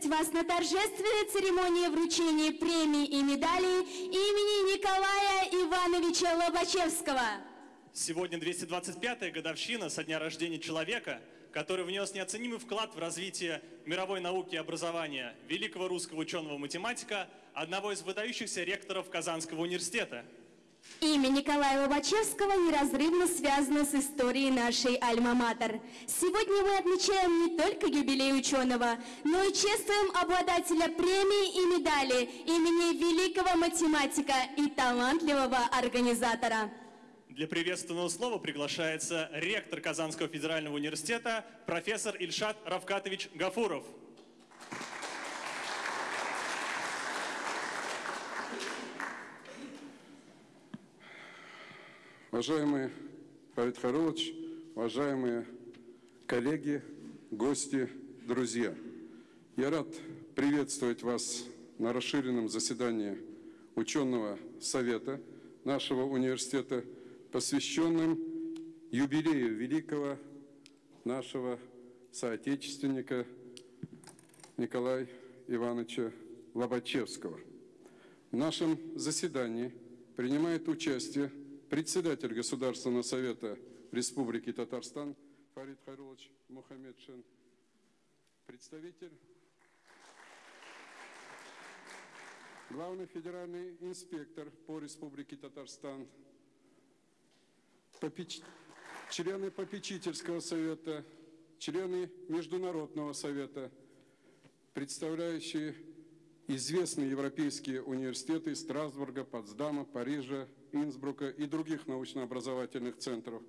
приветствовать вас на торжественной церемонии вручения премий и медалей имени Николая Ивановича Лобачевского. Сегодня 225-я годовщина со дня рождения человека, который внес неоценимый вклад в развитие мировой науки и образования, великого русского ученого-математика, одного из выдающихся ректоров Казанского университета. Имя Николая Лобачевского неразрывно связано с историей нашей Альма-Матер. Сегодня мы отмечаем не только юбилей ученого, но и чествуем обладателя премии и медали имени великого математика и талантливого организатора. Для приветственного слова приглашается ректор Казанского федерального университета профессор Ильшат Равкатович Гафуров. Уважаемый Фарид Харулович, уважаемые коллеги, гости, друзья, я рад приветствовать вас на расширенном заседании ученого совета нашего университета, посвященном юбилею великого нашего соотечественника Николая Ивановича Лобачевского. В нашем заседании принимает участие председатель Государственного совета Республики Татарстан Фарид Хайрулович Мухаммедшин, представитель главный федеральный инспектор по Республике Татарстан, попеч... члены попечительского совета, члены Международного совета, представляющие известные европейские университеты Страсбурга, Потсдама, Парижа, Инсбрука и других научно-образовательных центров.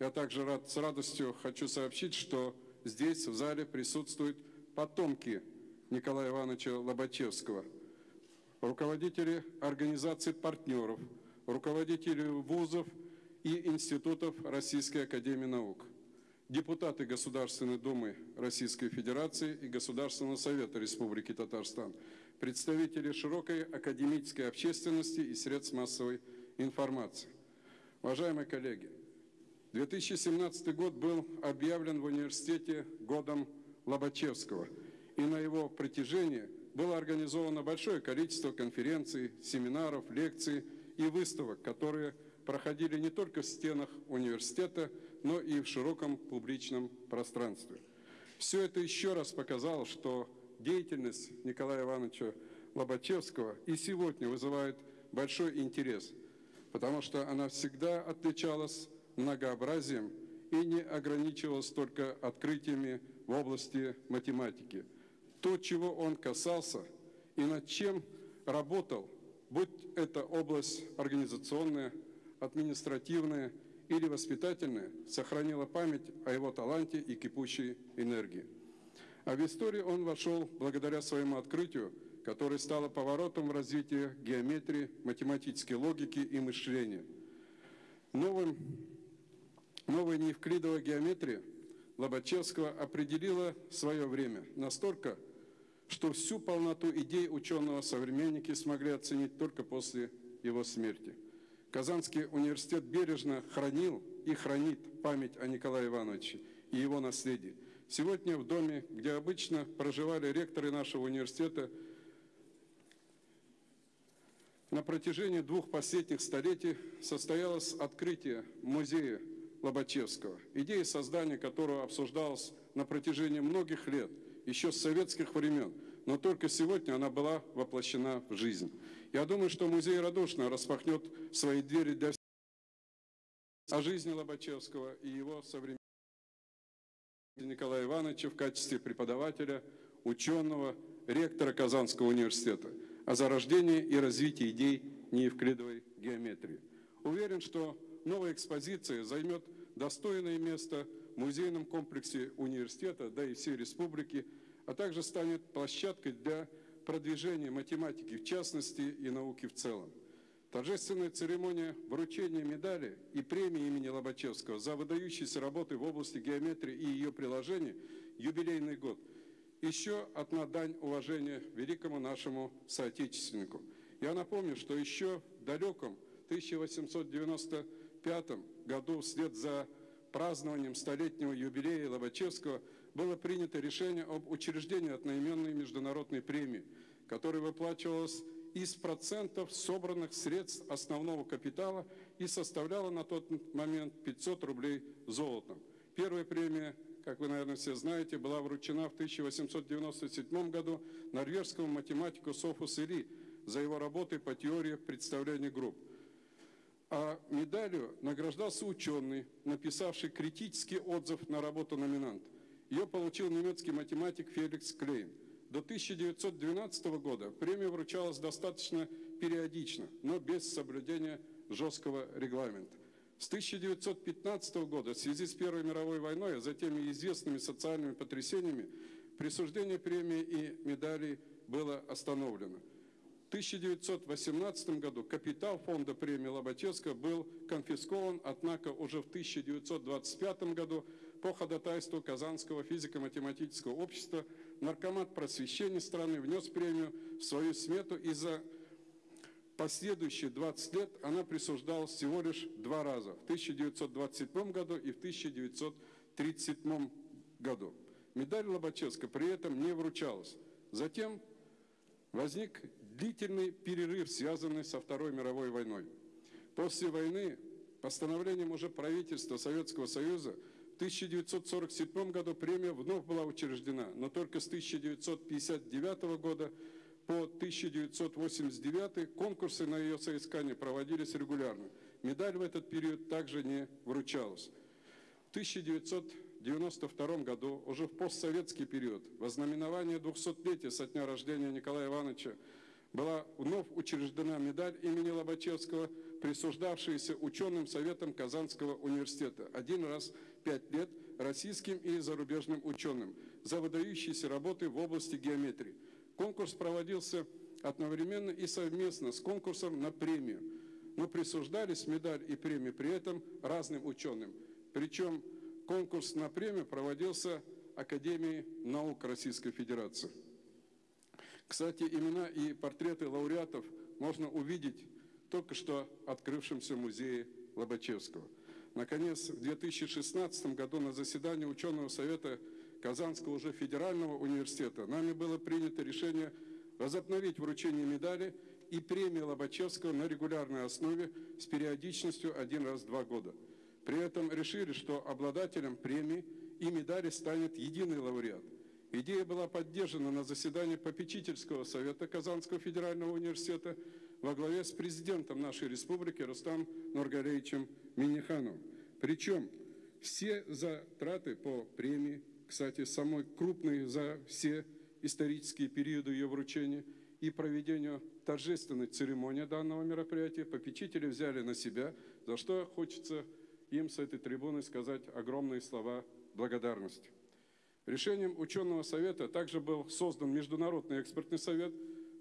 Я также рад, с радостью хочу сообщить, что здесь, в зале, присутствуют потомки Николая Ивановича Лобачевского, руководители организаций партнеров, руководители вузов и институтов Российской Академии Наук, депутаты Государственной Думы Российской Федерации и Государственного Совета Республики Татарстан, представители широкой академической общественности и средств массовой информации. Уважаемые коллеги, 2017 год был объявлен в университете годом Лобачевского, и на его протяжении было организовано большое количество конференций, семинаров, лекций и выставок, которые проходили не только в стенах университета, но и в широком публичном пространстве. Все это еще раз показало, что деятельность Николая Ивановича Лобачевского и сегодня вызывает большой интерес, потому что она всегда отличалась многообразием и не ограничивалась только открытиями в области математики. То, чего он касался и над чем работал, будь это область организационная, административная или воспитательная, сохранила память о его таланте и кипучей энергии. А в историю он вошел благодаря своему открытию, которое стало поворотом в развитии геометрии, математической логики и мышления. Новым, новая неевклидовая геометрия Лобачевского определила свое время настолько, что всю полноту идей ученого современники смогли оценить только после его смерти. Казанский университет бережно хранил и хранит память о Николае Ивановиче и его наследии – Сегодня в доме, где обычно проживали ректоры нашего университета, на протяжении двух последних столетий состоялось открытие музея Лобачевского, идея создания которого обсуждалась на протяжении многих лет, еще с советских времен, но только сегодня она была воплощена в жизнь. Я думаю, что музей радушно распахнет свои двери для всех о жизни Лобачевского и его современников. Николая Ивановича в качестве преподавателя, ученого, ректора Казанского университета о зарождении и развитии идей неевклидовой геометрии. Уверен, что новая экспозиция займет достойное место в музейном комплексе университета, да и всей республики, а также станет площадкой для продвижения математики в частности и науки в целом. Торжественная церемония вручения медали и премии имени Лобачевского за выдающиеся работы в области геометрии и ее приложений юбилейный год. Еще одна дань уважения великому нашему соотечественнику. Я напомню, что еще в далеком 1895 году вслед за празднованием столетнего юбилея Лобачевского было принято решение об учреждении одноименной международной премии, которая выплачивалась из процентов собранных средств основного капитала и составляла на тот момент 500 рублей золотом. Первая премия, как вы, наверное, все знаете, была вручена в 1897 году норвежскому математику Софу Сири за его работы по теории представления групп. А медалью награждался ученый, написавший критический отзыв на работу номинанта. Ее получил немецкий математик Феликс Клейн. До 1912 года премия вручалась достаточно периодично, но без соблюдения жесткого регламента. С 1915 года в связи с Первой мировой войной, а затем и известными социальными потрясениями, присуждение премии и медалей было остановлено. В 1918 году капитал фонда премии Лобачевского был конфискован, однако уже в 1925 году по ходатайству Казанского физико-математического общества наркомат просвещения страны внес премию в свою смету и за последующие 20 лет она присуждалась всего лишь два раза, в 1927 году и в 1937 году. Медаль Лобачевска при этом не вручалась. Затем возник длительный перерыв, связанный со Второй мировой войной. После войны постановлением уже правительства Советского Союза в 1947 году премия вновь была учреждена, но только с 1959 года по 1989 конкурсы на ее соискание проводились регулярно. Медаль в этот период также не вручалась. В 1992 году, уже в постсоветский период, во знаменование 200-летия со дня рождения Николая Ивановича, была вновь учреждена медаль имени Лобачевского, присуждавшаяся ученым советом Казанского университета. Один раз пять лет российским и зарубежным ученым за выдающиеся работы в области геометрии. Конкурс проводился одновременно и совместно с конкурсом на премию, но присуждались медаль и премии при этом разным ученым. Причем конкурс на премию проводился Академией наук Российской Федерации. Кстати, имена и портреты лауреатов можно увидеть только что открывшемся музее Лобачевского. Наконец, в 2016 году на заседании ученого совета Казанского уже федерального университета нами было принято решение возобновить вручение медали и премии Лобачевского на регулярной основе с периодичностью один раз в два года. При этом решили, что обладателем премии и медали станет единый лауреат. Идея была поддержана на заседании попечительского совета Казанского федерального университета во главе с президентом нашей республики Рустам Нургалеевичем Минихановым. Причем все затраты по премии кстати, самой крупной за все исторические периоды ее вручения и проведению торжественной церемонии данного мероприятия попечители взяли на себя, за что хочется им с этой трибуны сказать огромные слова благодарности. Решением ученого совета также был создан Международный экспертный совет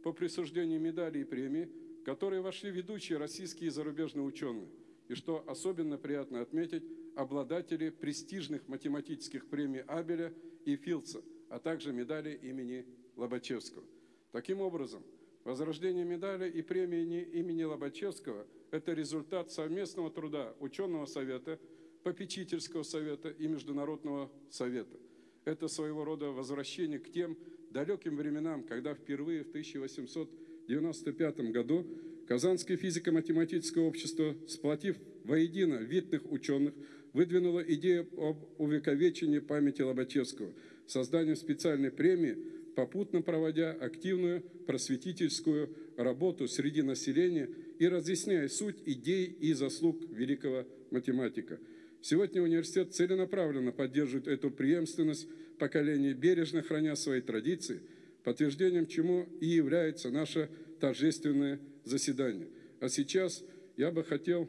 по присуждению медалей и премий, в который вошли ведущие российские и зарубежные ученые. И что особенно приятно отметить, обладатели престижных математических премий Абеля и Филдса, а также медали имени Лобачевского. Таким образом, возрождение медали и премии имени Лобачевского – это результат совместного труда ученого совета, попечительского совета и международного совета. Это своего рода возвращение к тем далеким временам, когда впервые в 1895 году Казанское физико-математическое общество, сплотив воедино видных ученых, выдвинула идею об увековечении памяти Лобачевского, созданием специальной премии, попутно проводя активную просветительскую работу среди населения и разъясняя суть идей и заслуг великого математика. Сегодня университет целенаправленно поддерживает эту преемственность поколения, бережно храня свои традиции, подтверждением чему и является наше торжественное заседание. А сейчас я бы хотел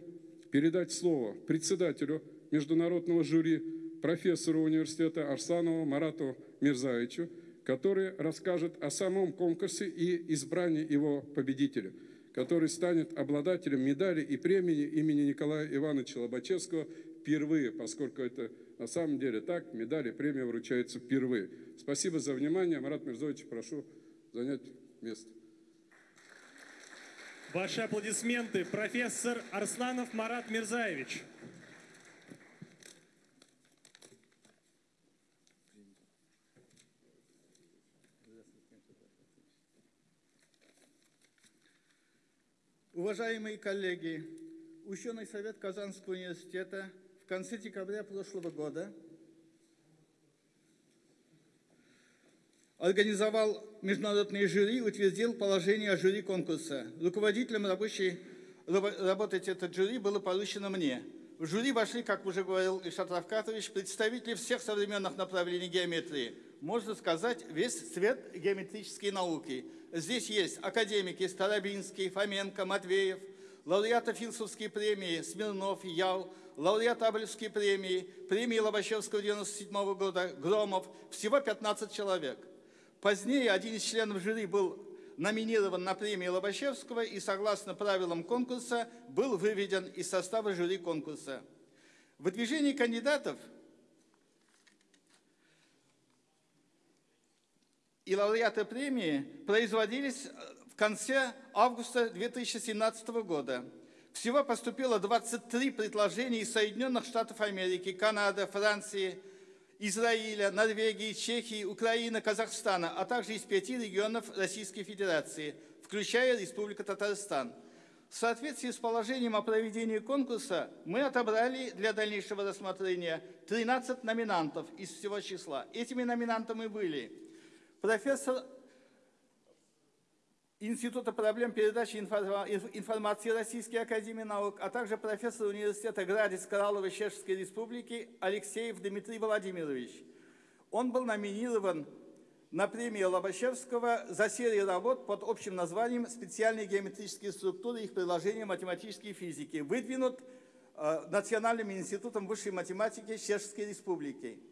передать слово председателю международного жюри профессору университета Арсланову Марату Мирзаевичу, который расскажет о самом конкурсе и избрании его победителя, который станет обладателем медали и премии имени Николая Ивановича Лобачевского впервые, поскольку это на самом деле так, медали и премия вручаются впервые. Спасибо за внимание. Марат Мирзович, прошу занять место. Ваши аплодисменты. Профессор Арсланов Марат Мирзаевич. Уважаемые коллеги, Ученый совет Казанского университета в конце декабря прошлого года организовал международное жюри утвердил положение о жюри конкурса. Руководителем рабочей, работать этот жюри было поручено мне. В жюри вошли, как уже говорил Ишат Равкатович, представители всех современных направлений геометрии. Можно сказать, весь цвет геометрической науки. Здесь есть академики Старобинский, Фоменко, Матвеев – лауреаты Филсовской премии Смирнов, Ял, лауреат Абелевской премии, премии Лобачевского 97 года Громов, всего 15 человек. Позднее один из членов жюри был номинирован на премию Лобачевского и, согласно правилам конкурса, был выведен из состава жюри конкурса. В выдвижении кандидатов и лауреаты премии производились конце августа 2017 года. Всего поступило 23 предложения из Соединенных Штатов Америки, Канады, Франции, Израиля, Норвегии, Чехии, Украины, Казахстана, а также из пяти регионов Российской Федерации, включая Республику Татарстан. В соответствии с положением о проведении конкурса мы отобрали для дальнейшего рассмотрения 13 номинантов из всего числа. Этими номинантами были профессор Института проблем передачи информации Российской Академии Наук, а также профессор университета Градец Коралловой Чешской Республики Алексеев Дмитрий Владимирович. Он был номинирован на премию Лобачевского за серию работ под общим названием «Специальные геометрические структуры и их приложения математической физики», выдвинут э, Национальным институтом высшей математики Чешской Республики.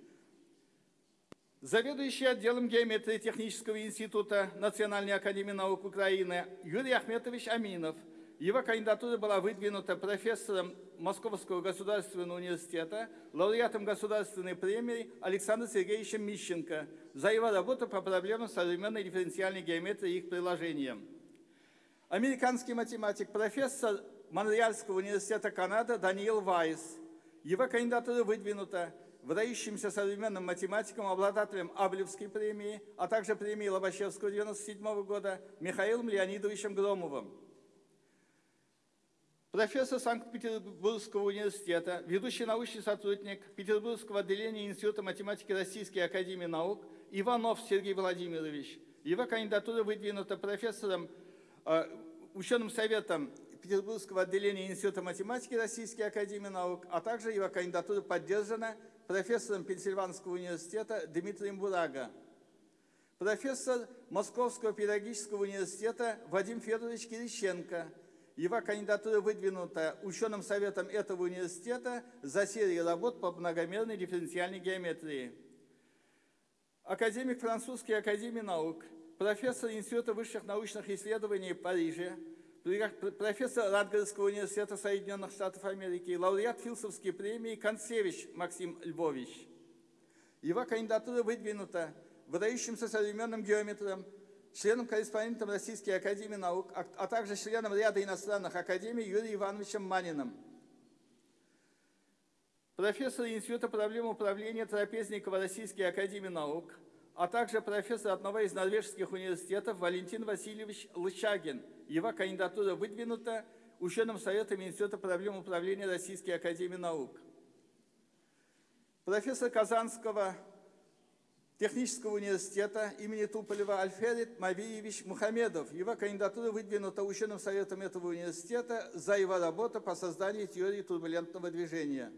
Заведующий отделом геометрии Технического института Национальной академии наук Украины Юрий Ахметович Аминов. Его кандидатура была выдвинута профессором Московского государственного университета, лауреатом государственной премии Александром Сергеевичем Мищенко за его работу по проблемам современной дифференциальной геометрии и их приложениям. Американский математик, профессор Монреальского университета Канады Даниил Вайс. Его кандидатура выдвинута выдающимся современным математиком, обладателем Аблевской премии, а также премии Лобачевского 1997 года Михаилом Леонидовичем Громовым. Профессор Санкт-Петербургского университета, ведущий научный сотрудник Петербургского отделения Института математики Российской Академии Наук Иванов Сергей Владимирович. Его кандидатура выдвинута профессором, э, ученым советом Петербургского отделения Института математики Российской Академии Наук, а также его кандидатура поддержана профессором Пенсильванского университета Дмитрием Бурага, профессор Московского педагогического университета Вадим Федорович Кириченко. Его кандидатура выдвинута ученым советом этого университета за серию работ по многомерной дифференциальной геометрии. Академик французской академии наук, профессор Института высших научных исследований Парижа, профессор Радгардского университета Соединенных Штатов Америки, лауреат Филсовской премии Концевич Максим Львович. Его кандидатура выдвинута выдающимся современным геометром, членом-корреспондентом Российской Академии Наук, а, а также членом ряда иностранных академий Юрием Ивановичем Маниным. Профессор Института проблем управления Трапезникова Российской Академии Наук, а также профессор одного из норвежских университетов Валентин Васильевич Лычагин – его кандидатура выдвинута ученым советом Института проблем управления Российской Академии Наук. Профессор Казанского технического университета имени Туполева Альферит Мавиевич Мухамедов. Его кандидатура выдвинута ученым советом этого университета за его работу по созданию теории турбулентного движения.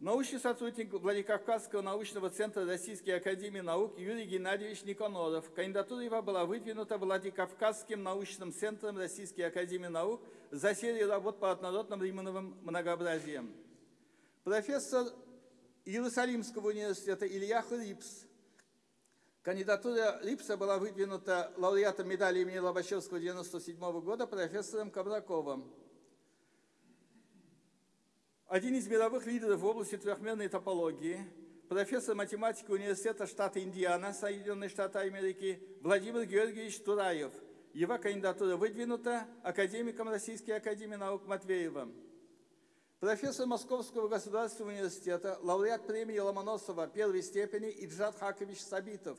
Научный сотрудник Владикавказского научного центра Российской Академии Наук Юрий Геннадьевич Никоноров. Кандидатура его была выдвинута Владикавказским научным центром Российской Академии Наук за серию работ по однородным Римановым многообразиям. Профессор Иерусалимского университета Илья Рипс. Кандидатура Рипса была выдвинута лауреатом медали имени Лобачевского 1997 года профессором Кабраковым. Один из мировых лидеров в области трехмерной топологии, профессор математики университета штата Индиана, Соединенные Штаты Америки, Владимир Георгиевич Тураев. Его кандидатура выдвинута академиком Российской Академии Наук Матвеевым. Профессор Московского государственного университета, лауреат премии Ломоносова первой степени Иджат Хакович Сабитов.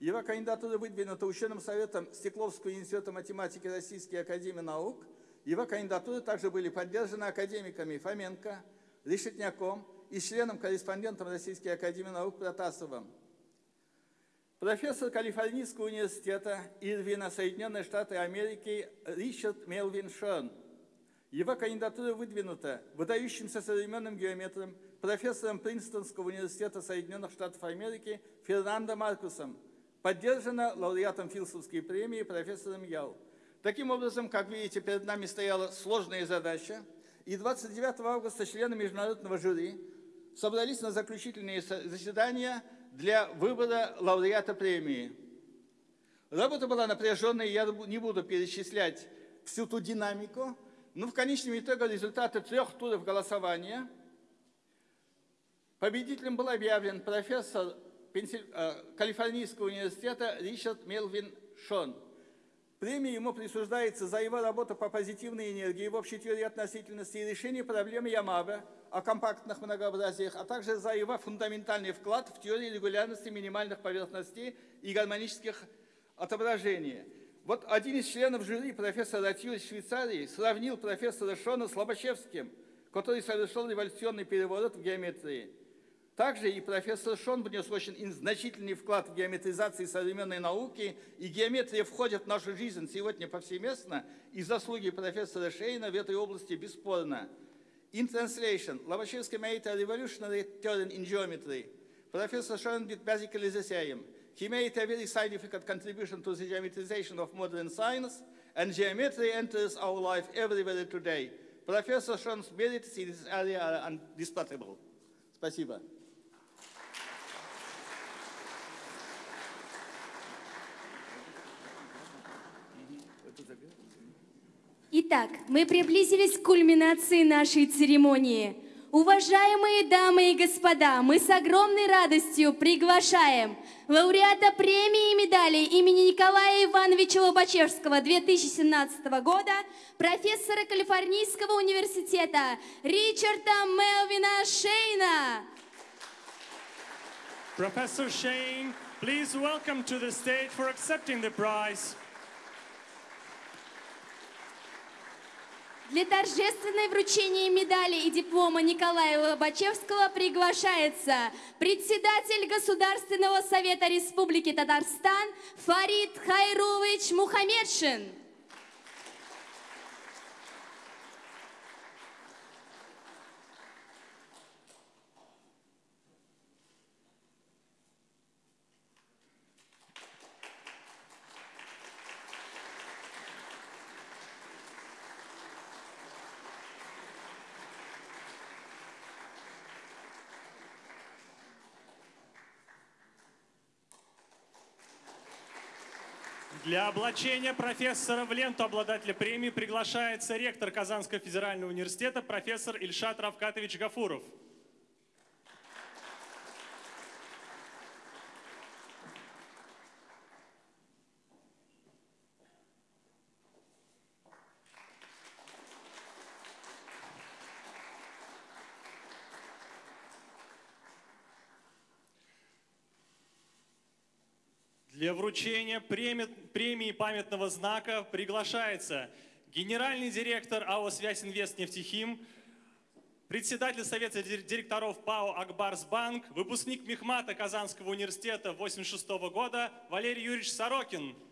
Его кандидатура выдвинута ученым советом Стекловского института математики Российской академии наук. Его кандидатуры также были поддержаны академиками Фоменко, Решетняком и членом-корреспондентом Российской академии наук Протасовым. Профессор Калифорнийского университета Ирвина, Соединенные Штаты Америки Ричард Мелвин Шерн. Его кандидатура выдвинута выдающимся современным геометром, профессором Принстонского университета Соединенных Штатов Америки Фернандо Маркусом, поддержана лауреатом Филсовской премии профессором Яу. Таким образом, как видите, перед нами стояла сложная задача, и 29 августа члены международного жюри собрались на заключительные заседания для выбора лауреата премии. Работа была напряженной, я не буду перечислять всю ту динамику, но в конечном итоге результаты трех туров голосования победителем был объявлен профессор э, Калифорнийского университета Ричард Мелвин Шон. Премия ему присуждается за его работу по позитивной энергии в общей теории относительности и решении проблемы Ямаба – о компактных многообразиях, а также за его фундаментальный вклад в теорию регулярности минимальных поверхностей и гармонических отображений. Вот один из членов жюри, профессор Ратью из Швейцарии, сравнил профессора Шона с Лобачевским, который совершил революционный переворот в геометрии. Также и профессор Шон внес очень значительный вклад в геометризацию современной науки, и геометрия входит в нашу жизнь сегодня повсеместно, и заслуги профессора Шейна в этой области бесспорно. In translation, Lobachevsky made a revolutionary turn in geometry. Professor Schoen did basically the same. He made a very significant contribution to the geometrization of modern science, and geometry enters our life everywhere today. Professor Schoen's merits in this area are undisputable. Спасибо. Итак, мы приблизились к кульминации нашей церемонии. Уважаемые дамы и господа, мы с огромной радостью приглашаем лауреата премии и медалей имени Николая Ивановича Лобачевского 2017 года, профессора Калифорнийского университета Ричарда Мелвина Шейна. Professor Shane, please welcome to the stage for accepting the prize. Для торжественной вручения медали и диплома Николая Лобачевского приглашается председатель Государственного совета Республики Татарстан Фарид Хайрулович Мухаммедшин. Для облачения профессора в ленту обладателя премии приглашается ректор Казанского федерального университета профессор Ильшат Равкатович Гафуров. Для вручения премии памятного знака приглашается генеральный директор АО «Связь Инвест Нефтехим», председатель Совета директоров ПАО «Акбарсбанк», выпускник Мехмата Казанского университета 1986 года Валерий Юрьевич Сорокин –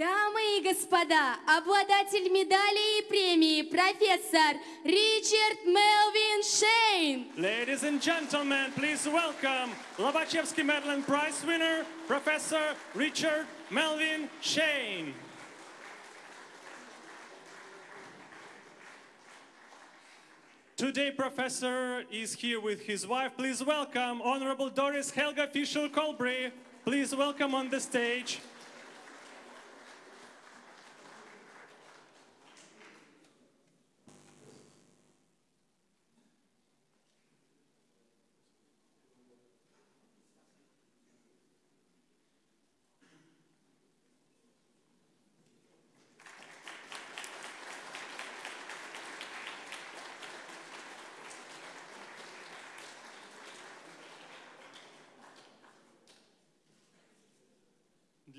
Дамы и господа, обладатель медали и премии, профессор Ричард Мелвин Шейн. Ladies and gentlemen, please welcome Lobachevsky Medal Prize winner, Professor Richard Melvin Shane. Today, Professor is here with his wife. Please welcome Honorable Doris Helga Fischer-Colbury. Please welcome on the stage.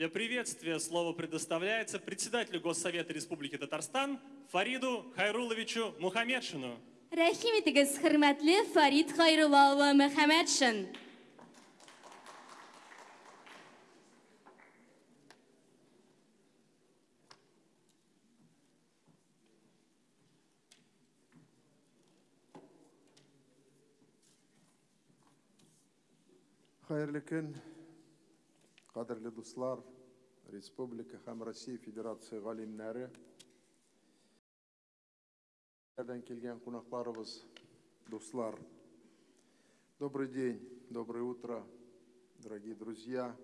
Для приветствия слово предоставляется председателю Госсовета Республики Татарстан Фариду Хайруловичу Мухамедшину. Рәхим итегез, хөрмәтле Фарид Мөхәммәдшин. Хайырлы күн, қадірлі дуслар, Республика һәм Россия Федерация галимнәре, Әрдән келген қонақтарыбыз, дуслар. Добрый день, доброе утро, дорогие друзья,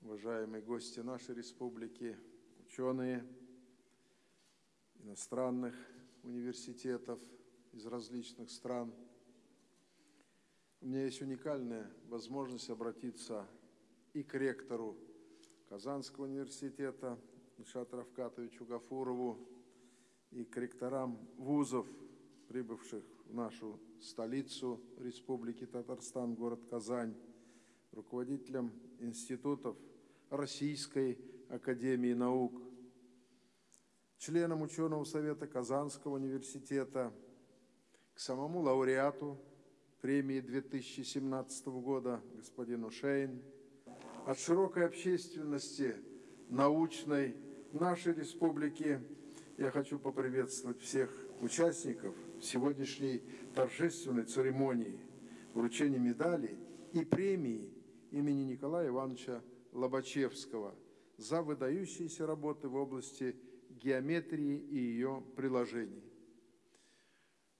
уважаемые гости нашей республики, ученые иностранных университетов из различных стран – у меня есть уникальная возможность обратиться и к ректору Казанского университета Ильшату Равкатовичу Гафурову, и к ректорам вузов, прибывших в нашу столицу Республики Татарстан, город Казань, руководителям институтов Российской Академии Наук, членам ученого совета Казанского университета, к самому лауреату премии 2017 года господину Шейн, от широкой общественности научной нашей республики я хочу поприветствовать всех участников сегодняшней торжественной церемонии вручения медалей и премии имени Николая Ивановича Лобачевского за выдающиеся работы в области геометрии и ее приложений.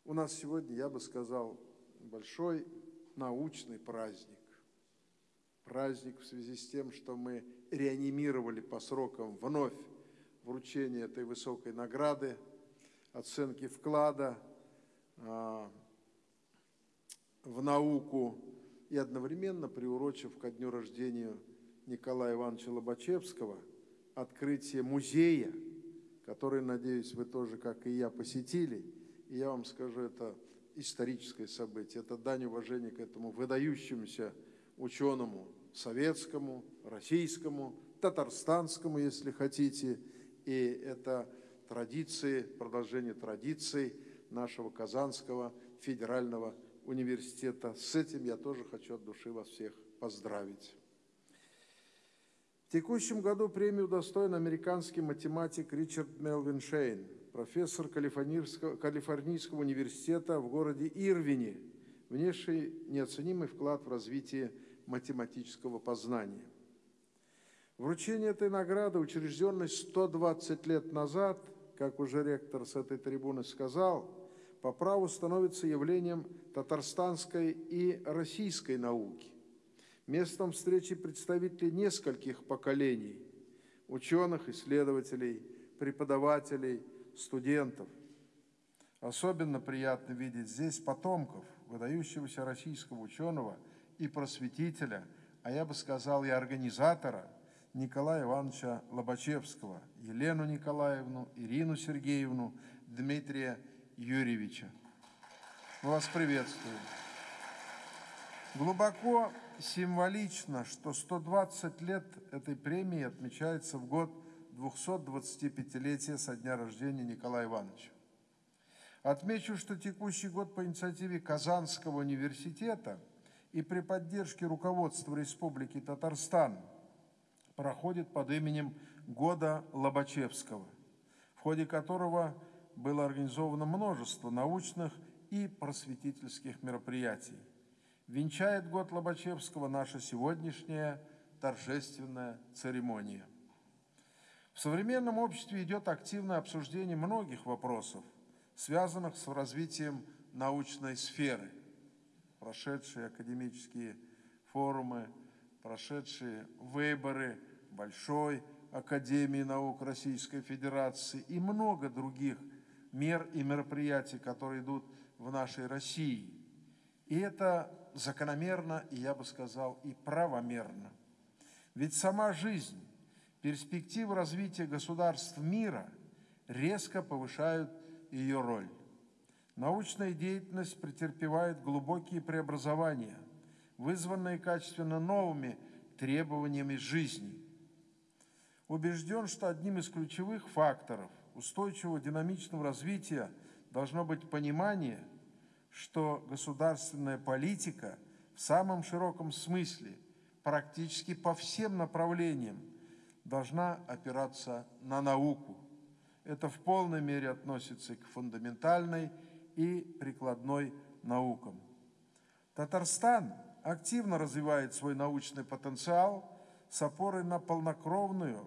У нас сегодня, я бы сказал, большой научный праздник. Праздник в связи с тем, что мы реанимировали по срокам вновь вручение этой высокой награды, оценки вклада а, в науку и одновременно приурочив ко дню рождения Николая Ивановича Лобачевского открытие музея, который, надеюсь, вы тоже, как и я, посетили. И я вам скажу, это историческое событие. Это дань уважения к этому выдающемуся ученому советскому, российскому, татарстанскому, если хотите. И это традиции, продолжение традиций нашего Казанского федерального университета. С этим я тоже хочу от души вас всех поздравить. В текущем году премию удостоен американский математик Ричард Мелвин Шейн – профессор Калифорнийского, Калифорнийского университета в городе Ирвине, внесший неоценимый вклад в развитие математического познания. Вручение этой награды, учрежденной 120 лет назад, как уже ректор с этой трибуны сказал, по праву становится явлением татарстанской и российской науки, местом встречи представителей нескольких поколений – ученых, исследователей, преподавателей, студентов. Особенно приятно видеть здесь потомков выдающегося российского ученого и просветителя, а я бы сказал и организатора Николая Ивановича Лобачевского, Елену Николаевну, Ирину Сергеевну, Дмитрия Юрьевича. Мы вас приветствуем. Глубоко символично, что 120 лет этой премии отмечается в год 225-летия со дня рождения Николая Ивановича. Отмечу, что текущий год по инициативе Казанского университета и при поддержке руководства Республики Татарстан проходит под именем Года Лобачевского, в ходе которого было организовано множество научных и просветительских мероприятий. Венчает год Лобачевского наша сегодняшняя торжественная церемония. В современном обществе идет активное обсуждение многих вопросов, связанных с развитием научной сферы. Прошедшие академические форумы, прошедшие выборы Большой Академии наук Российской Федерации и много других мер и мероприятий, которые идут в нашей России. И это закономерно, и я бы сказал, и правомерно. Ведь сама жизнь перспективы развития государств мира резко повышают ее роль. Научная деятельность претерпевает глубокие преобразования, вызванные качественно новыми требованиями жизни. Убежден, что одним из ключевых факторов устойчивого динамичного развития должно быть понимание, что государственная политика в самом широком смысле практически по всем направлениям должна опираться на науку. Это в полной мере относится к фундаментальной и прикладной наукам. Татарстан активно развивает свой научный потенциал с опорой на полнокровную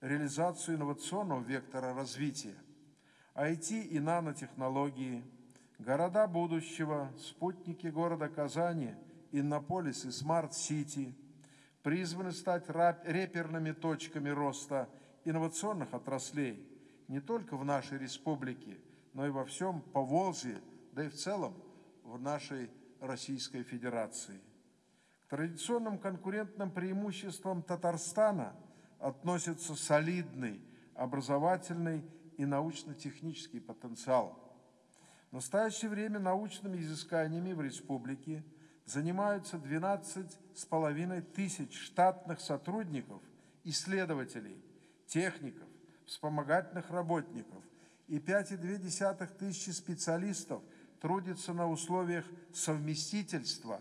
реализацию инновационного вектора развития. IT и нанотехнологии, города будущего, спутники города Казани, Иннополис и Smart City призваны стать реперными точками роста инновационных отраслей не только в нашей республике, но и во всем Поволжье, да и в целом в нашей Российской Федерации. К традиционным конкурентным преимуществам Татарстана относится солидный образовательный и научно-технический потенциал. В настоящее время научными изысканиями в республике занимаются 12,5 тысяч штатных сотрудников, исследователей, техников, вспомогательных работников и 5,2 тысячи специалистов трудится на условиях совместительства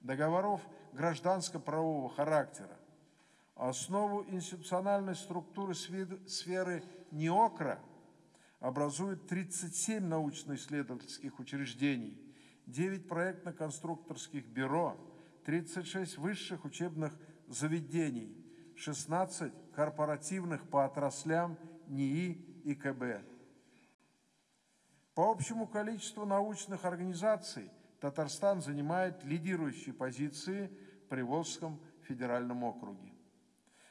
договоров гражданско-правового характера. Основу институциональной структуры сферы НИОКРА образует 37 научно-исследовательских учреждений, 9 проектно-конструкторских бюро, 36 высших учебных заведений, 16 корпоративных по отраслям НИИ и КБ. По общему количеству научных организаций Татарстан занимает лидирующие позиции в Приволжском федеральном округе.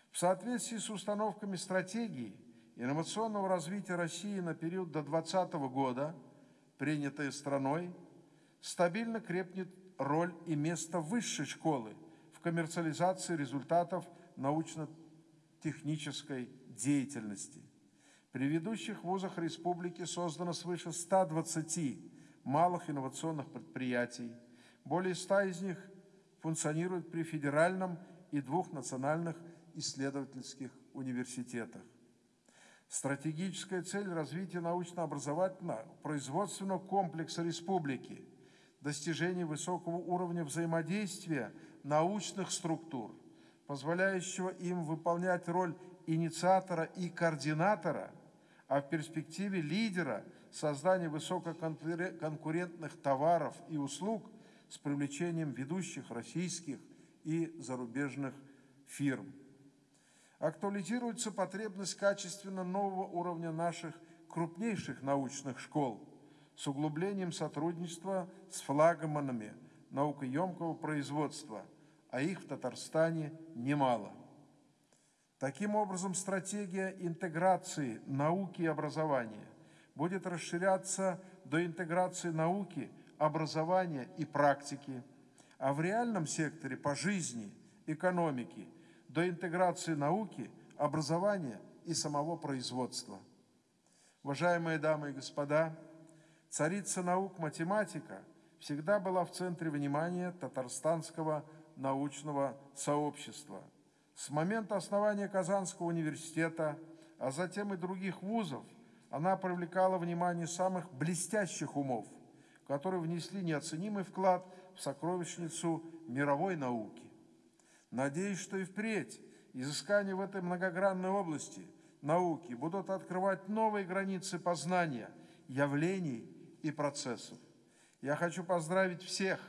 В соответствии с установками стратегии инновационного развития России на период до 2020 года, принятой страной, стабильно крепнет роль и место высшей школы в коммерциализации результатов научно-технической деятельности. При ведущих вузах республики создано свыше 120 малых инновационных предприятий. Более 100 из них функционируют при федеральном и двух национальных исследовательских университетах. Стратегическая цель развития научно-образовательного производственного комплекса республики – достижение высокого уровня взаимодействия научных структур, позволяющего им выполнять роль инициатора и координатора, а в перспективе лидера создания высококонкурентных товаров и услуг с привлечением ведущих российских и зарубежных фирм. Актуализируется потребность качественно нового уровня наших крупнейших научных школ с углублением сотрудничества с флагманами наукоемкого производства, а их в Татарстане немало. Таким образом, стратегия интеграции науки и образования будет расширяться до интеграции науки, образования и практики, а в реальном секторе по жизни, экономике – до интеграции науки, образования и самого производства. Уважаемые дамы и господа, царица наук математика всегда была в центре внимания татарстанского научного сообщества. С момента основания Казанского университета, а затем и других вузов, она привлекала внимание самых блестящих умов, которые внесли неоценимый вклад в сокровищницу мировой науки. Надеюсь, что и впредь изыскания в этой многогранной области науки будут открывать новые границы познания, явлений и процессов. Я хочу поздравить всех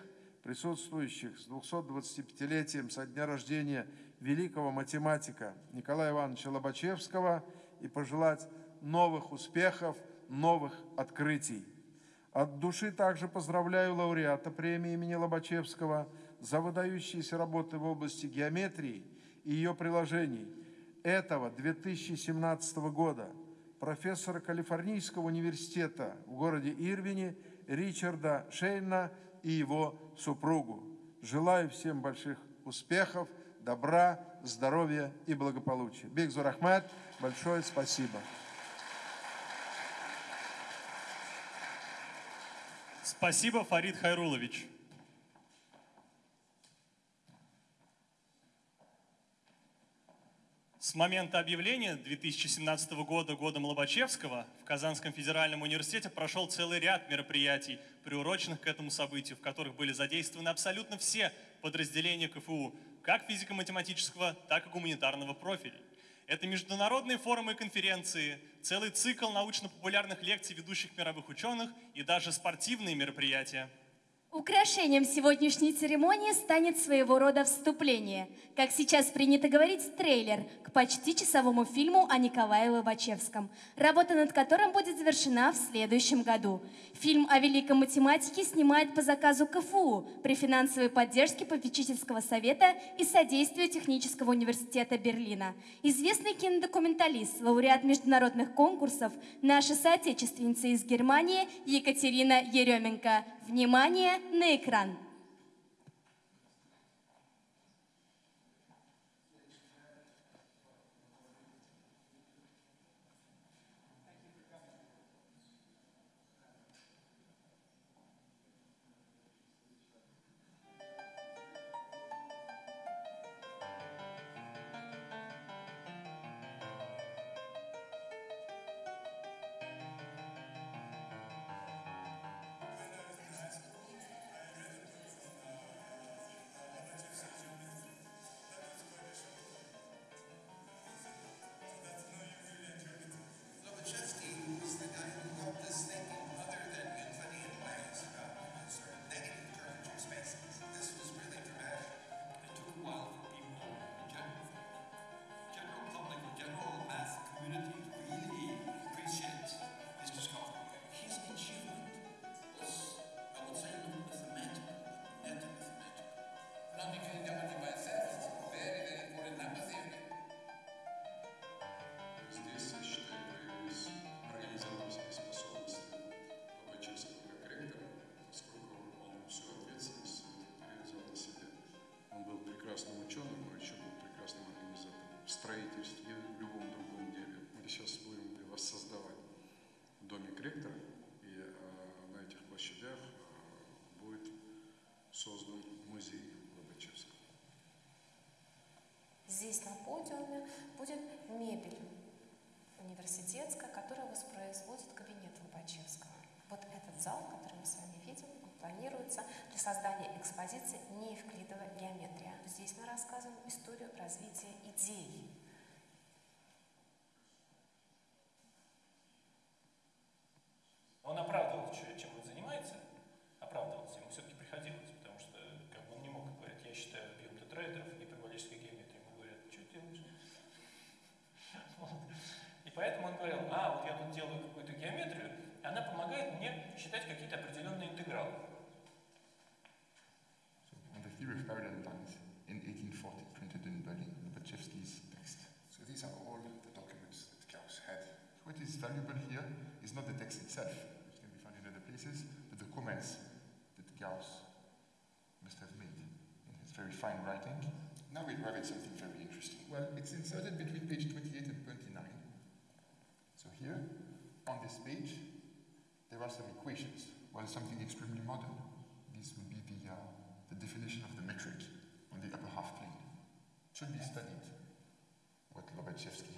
присутствующих с 225-летием со дня рождения великого математика Николая Ивановича Лобачевского и пожелать новых успехов, новых открытий. От души также поздравляю лауреата премии имени Лобачевского – за выдающиеся работы в области геометрии и ее приложений этого 2017 года профессора Калифорнийского университета в городе Ирвине Ричарда Шейна и его супругу. Желаю всем больших успехов, добра, здоровья и благополучия. Бигзур Ахмад, большое спасибо. Спасибо, Фарид Хайрулович. С момента объявления 2017 года годом Лобачевского в Казанском федеральном университете прошел целый ряд мероприятий, приуроченных к этому событию, в которых были задействованы абсолютно все подразделения КФУ, как физико-математического, так и гуманитарного профилей. Это международные форумы и конференции, целый цикл научно-популярных лекций ведущих мировых ученых и даже спортивные мероприятия – Украшением сегодняшней церемонии станет своего рода вступление, как сейчас принято говорить, трейлер к почти часовому фильму о Николае Лобачевском, работа над которым будет завершена в следующем году. Фильм о великом математике снимает по заказу КФУ при финансовой поддержке попечительского совета и содействию Технического университета Берлина. Известный кинодокументалист, лауреат международных конкурсов, наша соотечественница из Германии Екатерина Еременко. Внимание на экран! Здесь на подиуме будет мебель университетская, которая воспроизводит кабинет Лобачевского. Вот этот зал, который мы с вами видим, он планируется для создания экспозиции неевклидовая геометрия. Здесь мы рассказываем историю развития идей. Well, it's inserted between page 28 and 29. So here, on this page, there are some equations. Well, something extremely modern. This would be the, uh, the definition of the metric on the upper half plane. Should be studied, what Lobachevsky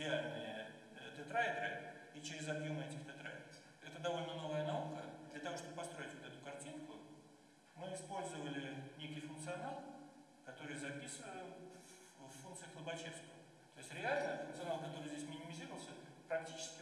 идеальные э, тетраэдры и через объемы этих тетраэдров. Это довольно новая наука. Для того, чтобы построить вот эту картинку, мы использовали некий функционал, который записываем в, в функциях Лобачевского. То есть реально функционал, который здесь минимизировался, практически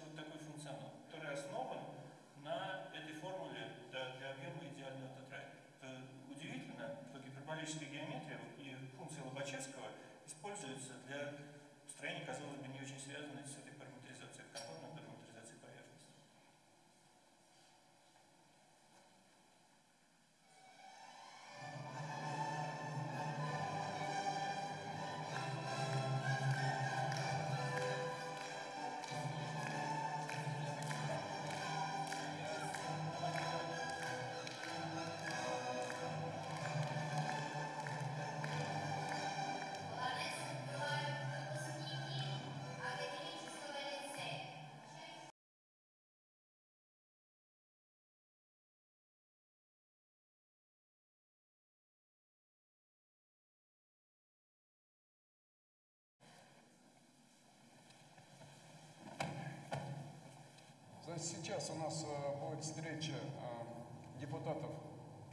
сейчас у нас э, будет встреча э, депутатов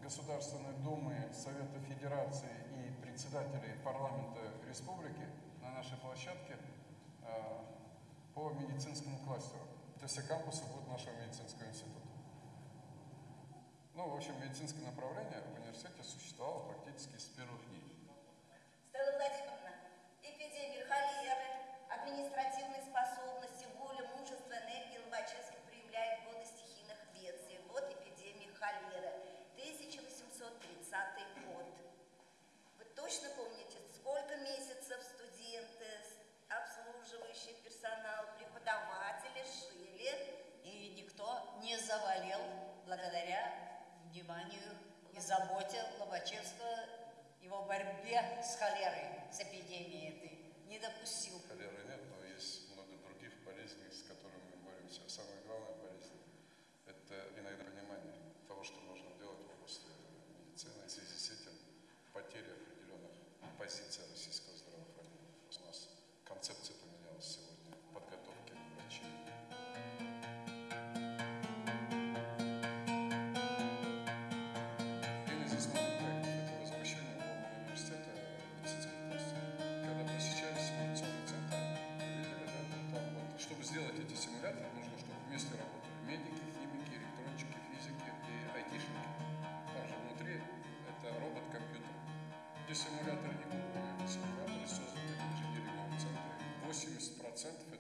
Государственной Думы, Совета Федерации и председателей парламента республики на нашей площадке э, по медицинскому кластеру. То есть все кампусы будут нашего медицинского института. Ну, в общем, медицинское направление в университете существовало практически с первых не заболел благодаря вниманию и заботе Лобачевского, его борьбе с холерой, с эпидемией этой, не допустил. Симуляторы не эти симуляторы созданы в инженерном центре. 80%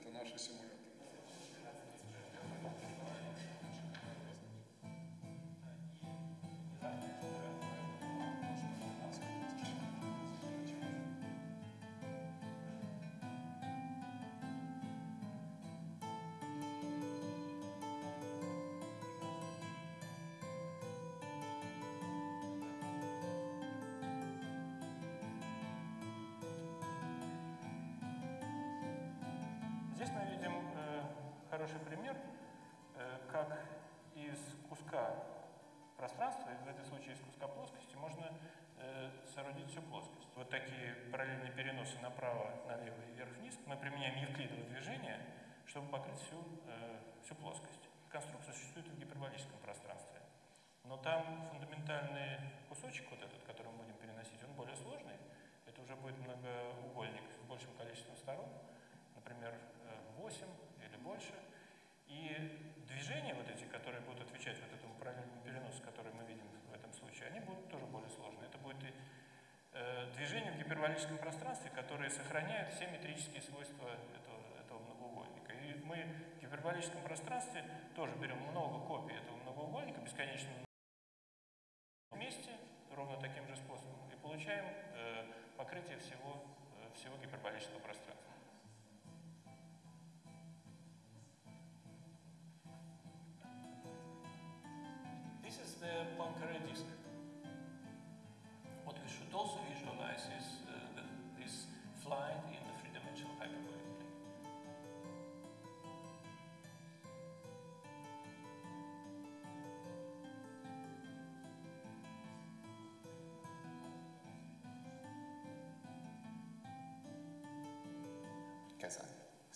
хороший пример, э, как из куска пространства, в этом случае из куска плоскости, можно э, соорудить всю плоскость. Вот такие параллельные переносы направо, налево и вверх-вниз. Мы применяем евклидово движение, чтобы покрыть всю, э, всю плоскость. Конструкция существует в гиперболическом пространстве. Но там фундаментальный кусочек, вот этот, который мы будем переносить, он более сложный. Это уже будет многоугольник с большим количеством сторон, например, э, 8 или больше. Движения вот эти, которые будут отвечать вот этому параллельному переносу, который мы видим в этом случае, они будут тоже более сложные. Это будет и, э, движение в гиперболическом пространстве, которые сохраняют все метрические свойства этого, этого многоугольника. И мы в гиперболическом пространстве тоже берем много копий этого многоугольника, бесконечно вместе, ровно таким же способом, и получаем э, покрытие всего, э, всего гиперболического пространства.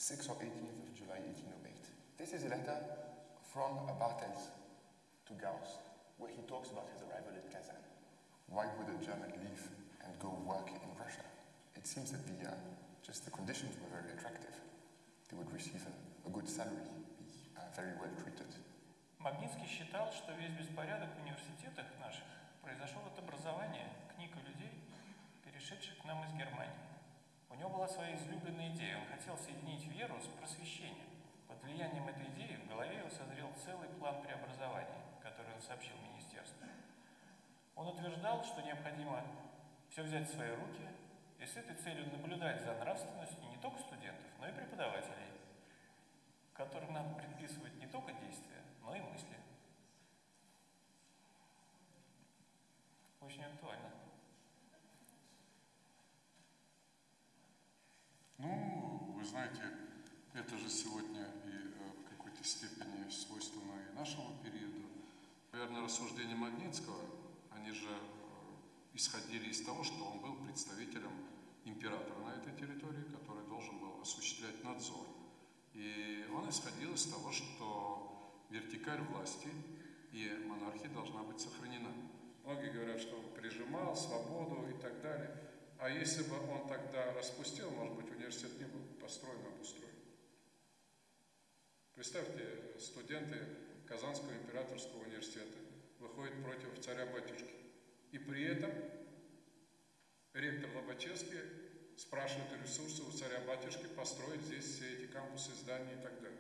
6 or 18th of July 1808. This is a letter from Bartels to Gauss, where he talks about his arrival at Kazan. Why would a German leave and go work in Russia? It seems that the, uh, just the conditions were very attractive. They would receive a, a good salary, be uh, very well treated. Магнитский считал, что весь беспорядок в университетах наших произошел от образования книг и людей, перешедших к нам из Германии. Него была своя излюбленная идея. Он хотел соединить веру с просвещением. Под влиянием этой идеи в голове его созрел целый план преобразования, который он сообщил министерству. Он утверждал, что необходимо все взять в свои руки и с этой целью наблюдать за нравственностью не только студентов, но и преподавателей, которым надо предписывать не только действия, но и мысли. Очень актуально. Ну, вы знаете, это же сегодня и э, в какой-то степени свойственно и нашему периоду. Наверное, рассуждения Магнитского, они же э, исходили из того, что он был представителем императора на этой территории, который должен был осуществлять надзор. И он исходил из того, что вертикаль власти и монархия должна быть сохранена. Многие говорят, что он прижимал свободу и так далее. А если бы он тогда распустил, может быть, университет не был построен, обустроен. Представьте, студенты Казанского императорского университета выходят против царя-батюшки. И при этом ректор Лобачевский спрашивает ресурсы у царя-батюшки построить здесь все эти кампусы, здания и так далее.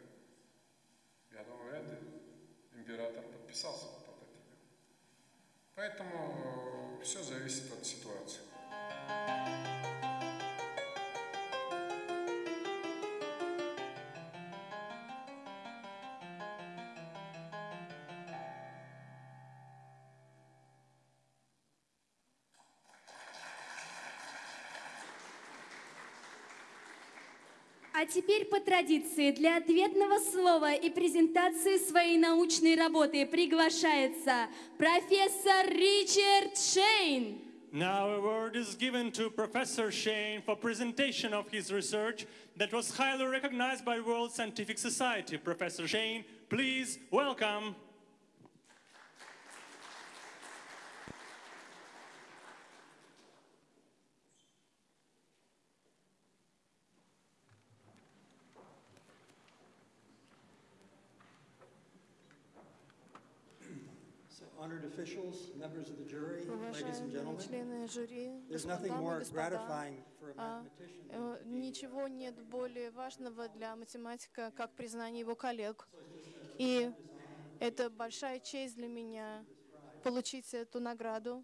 А теперь по традиции для ответного слова и презентации своей научной работы приглашается профессор Ричард Шейн. Now a word is given to Professor Shane for presentation of his research that was highly recognized by World Scientific Society. Professor Shane, please welcome. So, honored officials, members of the jury, ladies and Уважаемые gentlemen, члены жюри, дамы и господа, а, э, ничего нет более важного для математика, как признание его коллег. И это большая честь для меня получить эту награду.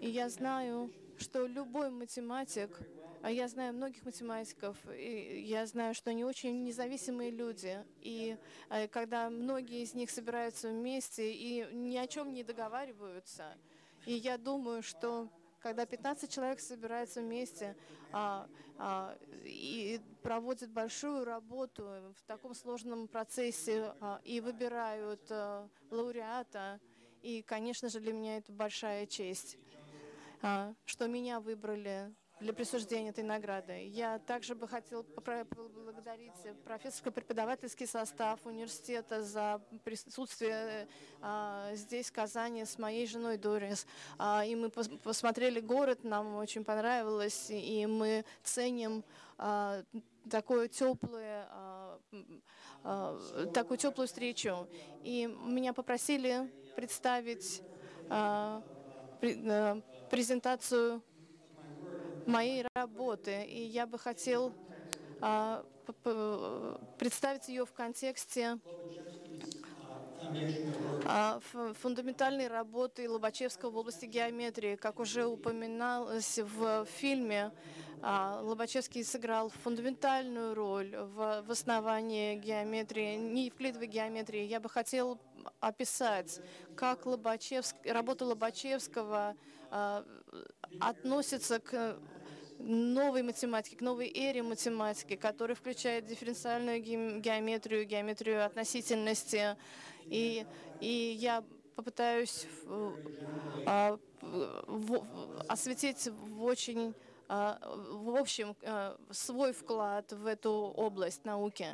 И я знаю, что любой математик, а я знаю многих математиков, и я знаю, что они очень независимые люди. И э, когда многие из них собираются вместе и ни о чем не договариваются, и я думаю, что когда 15 человек собираются вместе а, а, и проводят большую работу в таком сложном процессе а, и выбирают а, лауреата, и, конечно же, для меня это большая честь, а, что меня выбрали для присуждения этой награды. Я также бы хотел поблагодарить профессорско-преподавательский состав университета за присутствие а, здесь, в Казани, с моей женой Дорис. А, и мы пос- посмотрели город, нам очень понравилось, и мы ценим а, такое теплое, а, такую теплую встречу. И меня попросили представить пре- а, презентацию моей работы. И я бы хотел а, представить ее в контексте а, фундаментальной работы Лобачевского в области геометрии. Как уже упоминалось в фильме, а, Лобачевский сыграл фундаментальную роль в, основании геометрии, неевклидовой геометрии. Я бы хотел описать, как Лобачевск, работа Лобачевского относится к новой математики, к новой эре математики, которая включает дифференциальную геометрию, геометрию относительности. И, и я попытаюсь а, в, осветить в очень а, в общем а, свой вклад в эту область науки.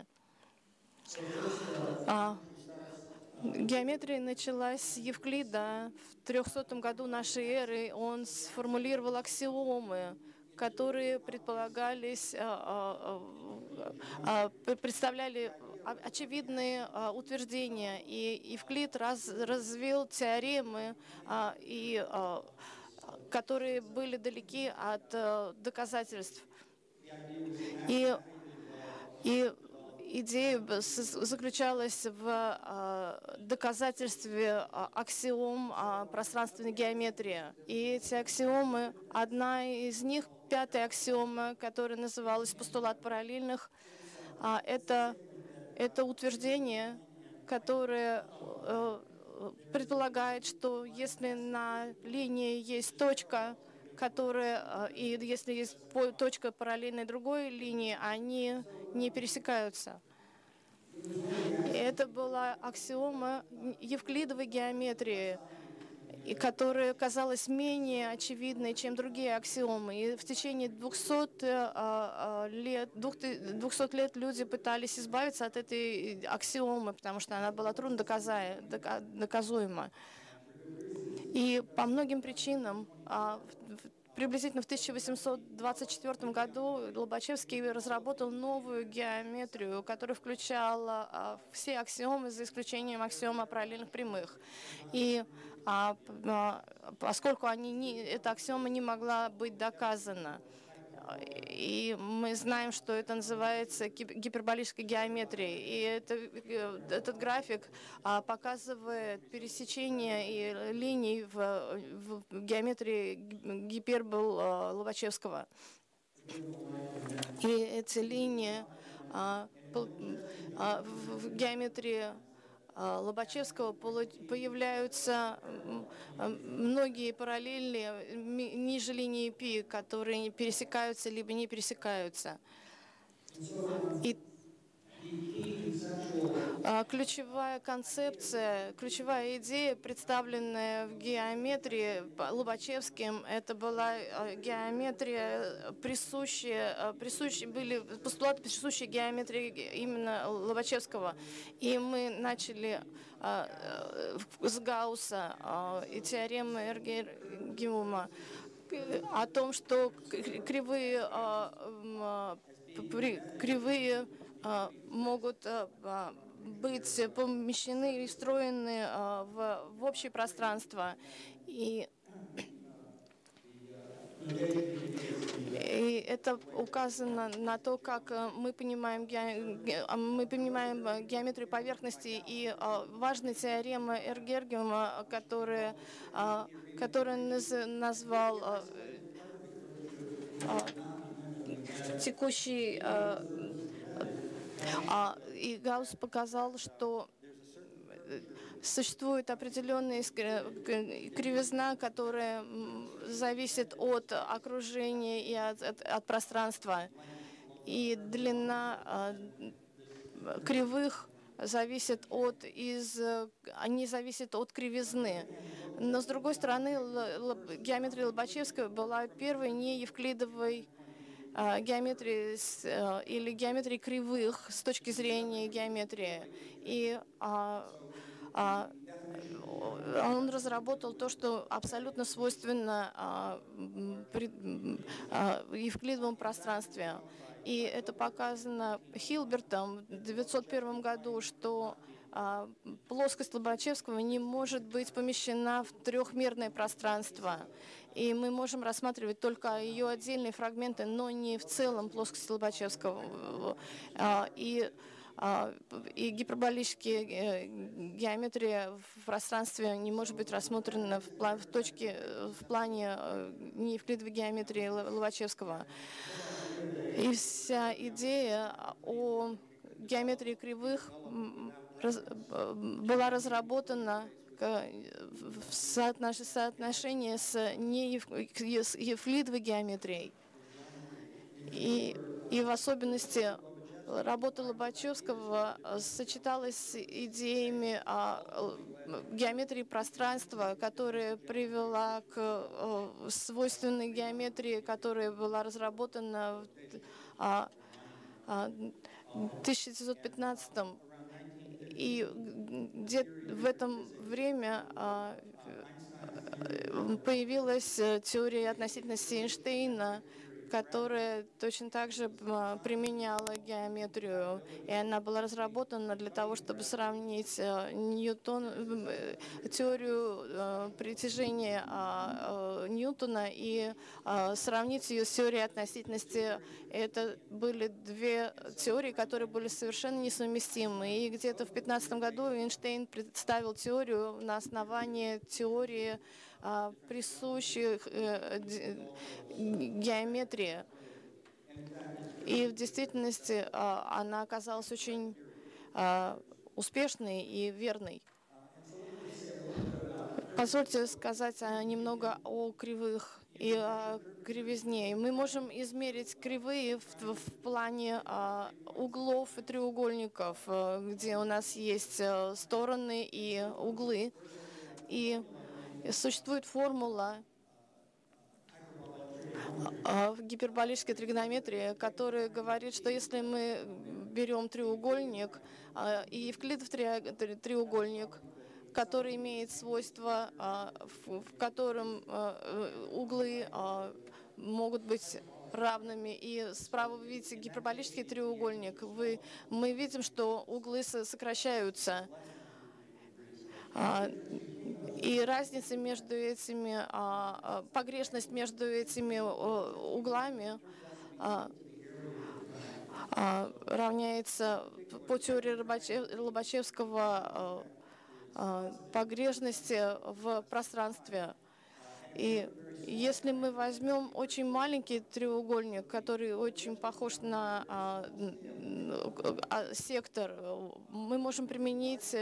Геометрия началась с Евклида. В 300 году нашей эры он сформулировал аксиомы, которые предполагались, а, а, а, представляли очевидные утверждения. И Евклид раз, развил теоремы, и, которые были далеки от доказательств. И, и идея заключалась в а, доказательстве а, аксиом пространственной геометрии. И эти аксиомы, одна из них, пятая аксиома, которая называлась постулат параллельных, а, это, это утверждение, которое э, предполагает, что если на линии есть точка, которая, и если есть точка параллельной другой линии, они не пересекаются. Это была аксиома евклидовой геометрии, и которая казалась менее очевидной, чем другие аксиомы. И в течение 200 э, а, лет, 200 лет люди пытались избавиться от этой аксиомы, потому что она была трудно доказуема. И по многим причинам а, Приблизительно в 1824 году Лобачевский разработал новую геометрию, которая включала а, все аксиомы, за исключением аксиома параллельных прямых. И а, поскольку они не, эта аксиома не могла быть доказана, и мы знаем, что это называется гиперболической геометрией. И это, э, этот график а, показывает пересечение линий в, в геометрии гипербол а, Лобачевского. И эти линии а, в геометрии Лобачевского появляются многие параллельные ниже линии пи, которые пересекаются либо не пересекаются. И а, ключевая концепция, ключевая идея, представленная в геометрии Лобачевским, это была а, геометрия, присущая, а, присущие, были постулаты, присущие геометрии именно Лобачевского. И мы начали с Гаусса и теоремы Эргергиума о том, что кривые, кривые могут быть помещены и встроены а, в, в общее пространство. И, и это указано на то, как мы понимаем, а, мы понимаем геометрию поверхности и а, важная теорема Эргергиума, которая, которая назвал текущий а, и Гаусс показал, что э, существует определенная кривизна, которая зависит от окружения и от, от, от пространства. И длина а, кривых зависит от из они зависят от кривизны. Но с другой стороны, геометрия Лобачевского была первой не евклидовой геометрии э, или геометрии кривых с точки зрения геометрии. И а, а, он разработал то, что абсолютно свойственно евклидовом пространстве. И это показано Хилбертом в 1901 году, что а, плоскость Лобачевского не может быть помещена в трехмерное пространство. И мы можем рассматривать только ее отдельные фрагменты, но не в целом плоскость Лобачевского. А, и а, и гиперболическая э, геометрия в пространстве не может быть рассмотрена в, план, в точке, в плане э, неевклидовой геометрии Лобачевского. И вся идея о геометрии кривых э, была разработана в соотношении с неевклидовой геометрией. И, и в особенности работа Лобачевского э, сочеталась с идеями о геометрии пространства, которая привела к э, свойственной геометрии, которая была разработана в 1915 а, а, и где в этом время а, э, появилась теория относительности Эйнштейна, которая точно так же а, применяла геометрию, и она была разработана для того, чтобы сравнить э, Ньютон, э, теорию э, притяжения а, Ньютона и а, сравнить ее с теорией относительности. Это были две теории, которые были совершенно несовместимы. И где-то в 15 году Эйнштейн представил теорию на основании теории присущих э, геометрии. И в действительности а, она оказалась очень а, успешной и верной. Позвольте сказать немного о кривых и о кривизне. Мы можем измерить кривые в, в плане а, углов и треугольников, где у нас есть стороны и углы. И Существует формула а, в гиперболической тригонометрии, которая говорит, что если мы берем треугольник а, и евклидов треугольник, который имеет свойства, а, в котором углы могут быть равными. И справа вы видите гиперболический треугольник. Вы, мы видим, что углы сокращаются. И разница между этими, а, а, погрешность между этими углами а, равняется по теории Лобачевского погрешности в пространстве. И если мы возьмем очень маленький треугольник, который очень похож на а, а, сектор, мы можем применить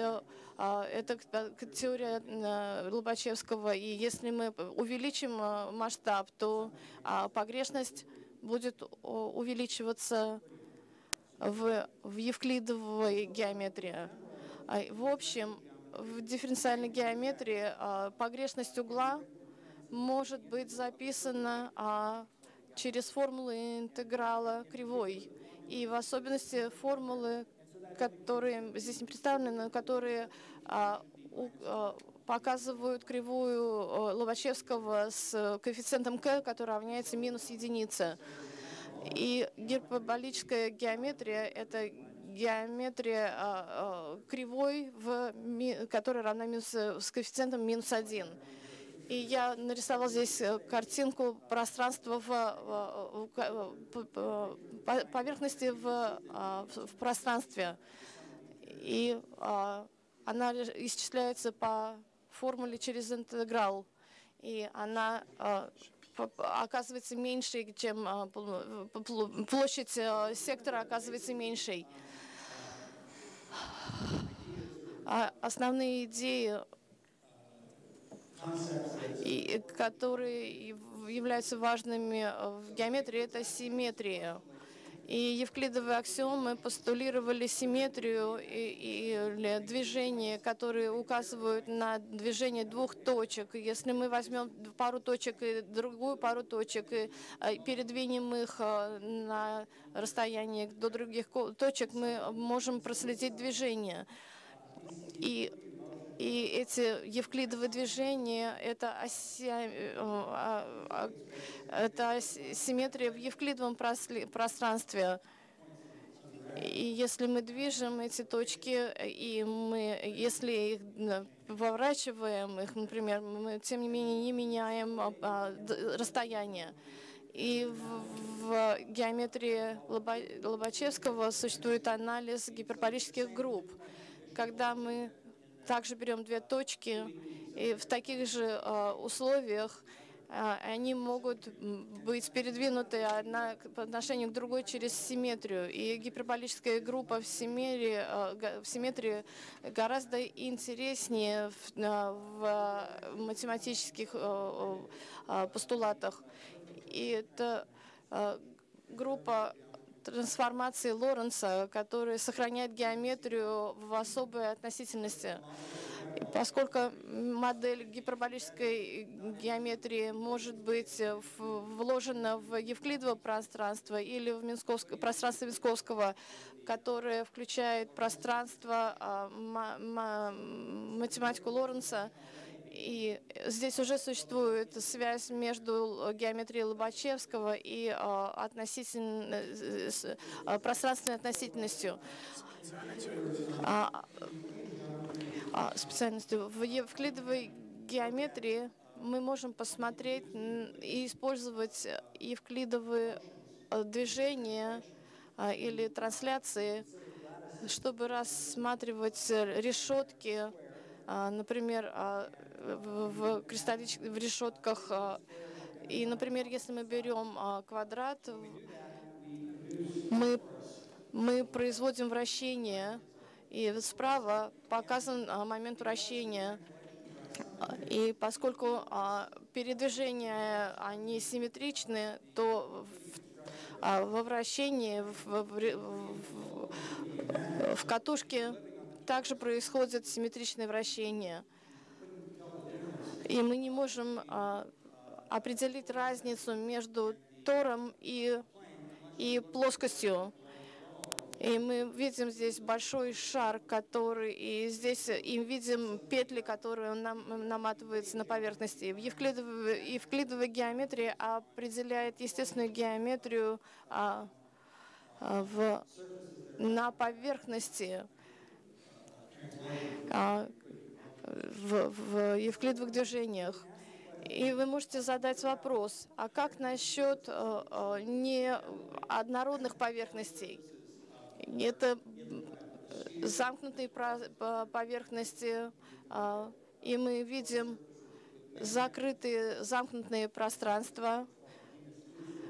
а, это к теории а, Лобачевского. И если мы увеличим а, масштаб, то а, погрешность будет увеличиваться в, в евклидовой геометрии. В общем, в дифференциальной геометрии погрешность угла может быть записана а, через формулы интеграла кривой. И в особенности формулы, которые здесь не представлены, но которые а, у, а, показывают кривую а, Лобачевского с коэффициентом k, который равняется минус единице. И гиперболическая геометрия — это геометрия а, а, кривой, в, которая равна минус, с коэффициентом минус один. И я нарисовал здесь э, картинку пространства в, в, в поверхности в, в, пространстве. И она исчисляется по формуле через интеграл. И она оказывается меньше, чем площадь сектора оказывается меньшей. А основные идеи и, которые являются важными в геометрии, это симметрия. И евклидовые аксиомы постулировали симметрию или движение, которые указывают на движение двух точек. Если мы возьмем пару точек и другую пару точек и а, передвинем их на расстояние до других точек, мы можем проследить движение. И и эти евклидовые движения — это, оси, э, а, а, это симметрия в евклидовом пространстве. И если мы движем эти точки, и мы, если их э, поворачиваем, их, например, мы тем не менее не меняем а, расстояние. И в, в геометрии Лоба- Лобачевского существует анализ гиперболических групп. Когда мы также берем две точки, и в таких же э, условиях э, они могут быть передвинуты одна по отношению к другой через симметрию. И гиперболическая группа в симметрии, э, в симметрии гораздо интереснее в, в математических постулатах. И это э, группа трансформации Лоренца, которая сохраняет геометрию в особой относительности. Поскольку модель гиперболической геометрии может быть вложена в Евклидово пространство или в Минсковск- пространство Минсковского, которое включает пространство, а, ма- ма- математику Лоренца, и здесь уже существует связь между геометрией Лобачевского и а, относительно, э, а, пространственной относительностью. А, а, специальностью. В евклидовой геометрии мы можем посмотреть и использовать евклидовые э, движения или трансляции, чтобы рассматривать э, решетки, например, в, кристаллич- в решетках. а, И, например, если мы берем а, квадрат, мы, мы производим вращение, и справа показан а, момент вращения. И поскольку передвижения они симметричны, то во вращении в, в- в катушке также происходит симметричное вращение. И мы не можем а, определить разницу между тором и, и плоскостью. И мы видим здесь большой шар, который, и здесь и видим петли, которые нам, наматывается на поверхности. В евклидовой, евклидовой геометрии определяет естественную геометрию а, а, в, на поверхности а, в, в евклидовых движениях. И вы можете задать вопрос, а как насчет э, э, неоднородных поверхностей? Это м, замкнутые поверхности, и мы видим закрытые замкнутые пространства.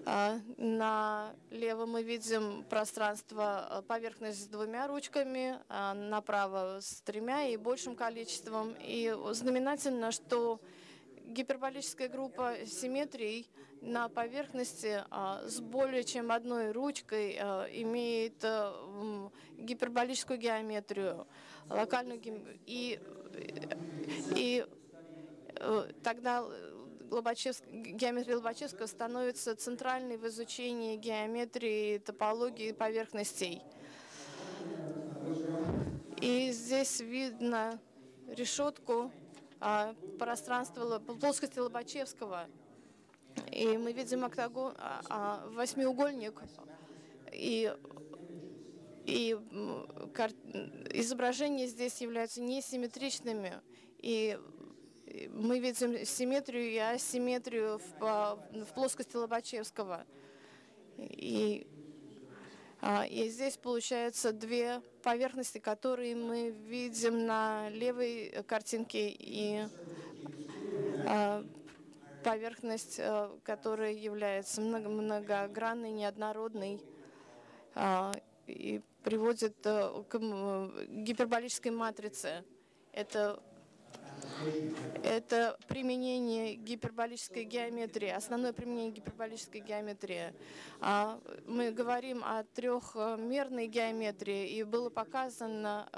А, Налево мы видим пространство, э, поверхность с двумя ручками, а направо с тремя и большим количеством. И знаменательно, что гиперболическая группа симметрий на поверхности а, с более чем одной ручкой имеет м, гиперболическую геометрию, локальную гем- и, и э, тогда Геометрия Лобачевского становится центральной в изучении геометрии, топологии поверхностей. И здесь видно решетку а, пространства Ло- плоскости Лобачевского. И мы видим октагон, а, а, восьмиугольник. И, и кар- изображения здесь являются несимметричными. И и мы видим симметрию и асимметрию в, в плоскости Лобачевского. И, а, и здесь получается две поверхности, которые мы видим на левой картинке и а, поверхность, а, которая является много- многогранной, неоднородной и приводит а, к гиперболической матрице. Это это применение гиперболической геометрии, основное применение гиперболической геометрии. А, Мы говорим о трехмерной геометрии, и было показано,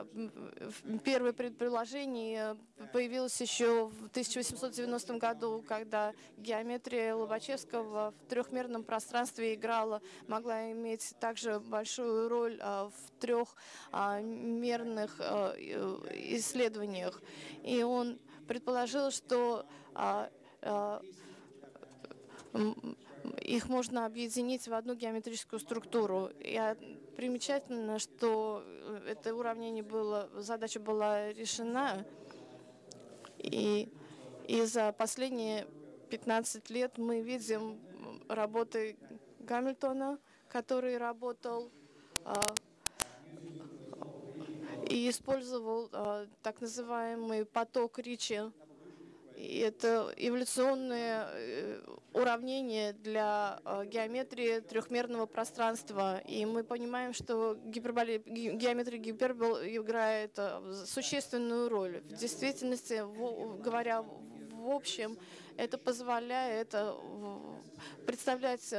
первое предположение появилось еще в 1890 году, когда геометрия Лобачевского в трехмерном пространстве играла, могла иметь также большую роль а, в трехмерных исследованиях. И он предположил, что а, а, их можно объединить в одну геометрическую структуру. И, примечательно, что э, это уравнение было, задача была решена, и, и за последние 15 лет мы видим работы Гамильтона, который работал а, и использовал а, так называемый поток Ричи. И это эволюционное э, уравнение для а, геометрии трехмерного пространства. И мы понимаем, что гиперболи... геометрия гипербол играет а, существенную роль. В действительности, говоря в общем, это позволяет представлять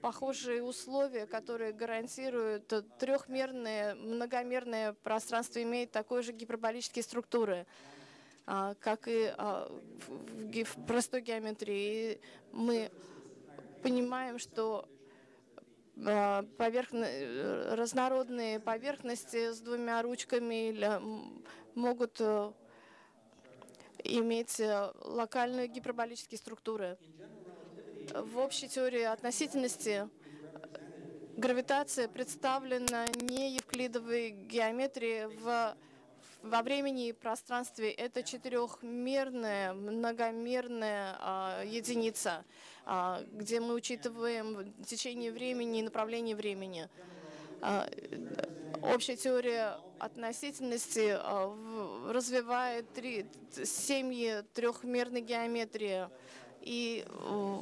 похожие условия, которые гарантируют трехмерное, многомерное пространство, имеет такой же гиперболические структуры, а, как и а, в простой геометрии. Мы понимаем, что а, поверхно... разнородные поверхности с двумя ручками могут э, иметь э, локальные гиперболические структуры. В общей теории относительности гравитация представлена не евклидовой геометрией в, во времени и пространстве. Это четырехмерная, многомерная а, единица, а, где мы учитываем течение времени и направление времени. А, общая теория относительности а, развивает семьи трехмерной геометрии и э,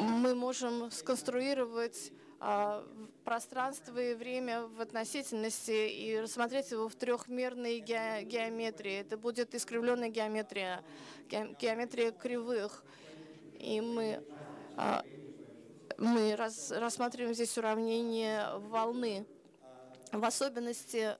мы можем сконструировать а, пространство и время в относительности и рассмотреть его в трехмерной геометрии. Это будет искривленная геометрия, геометрия кривых. И мы, а, мы рассматриваем здесь уравнение волны. В особенности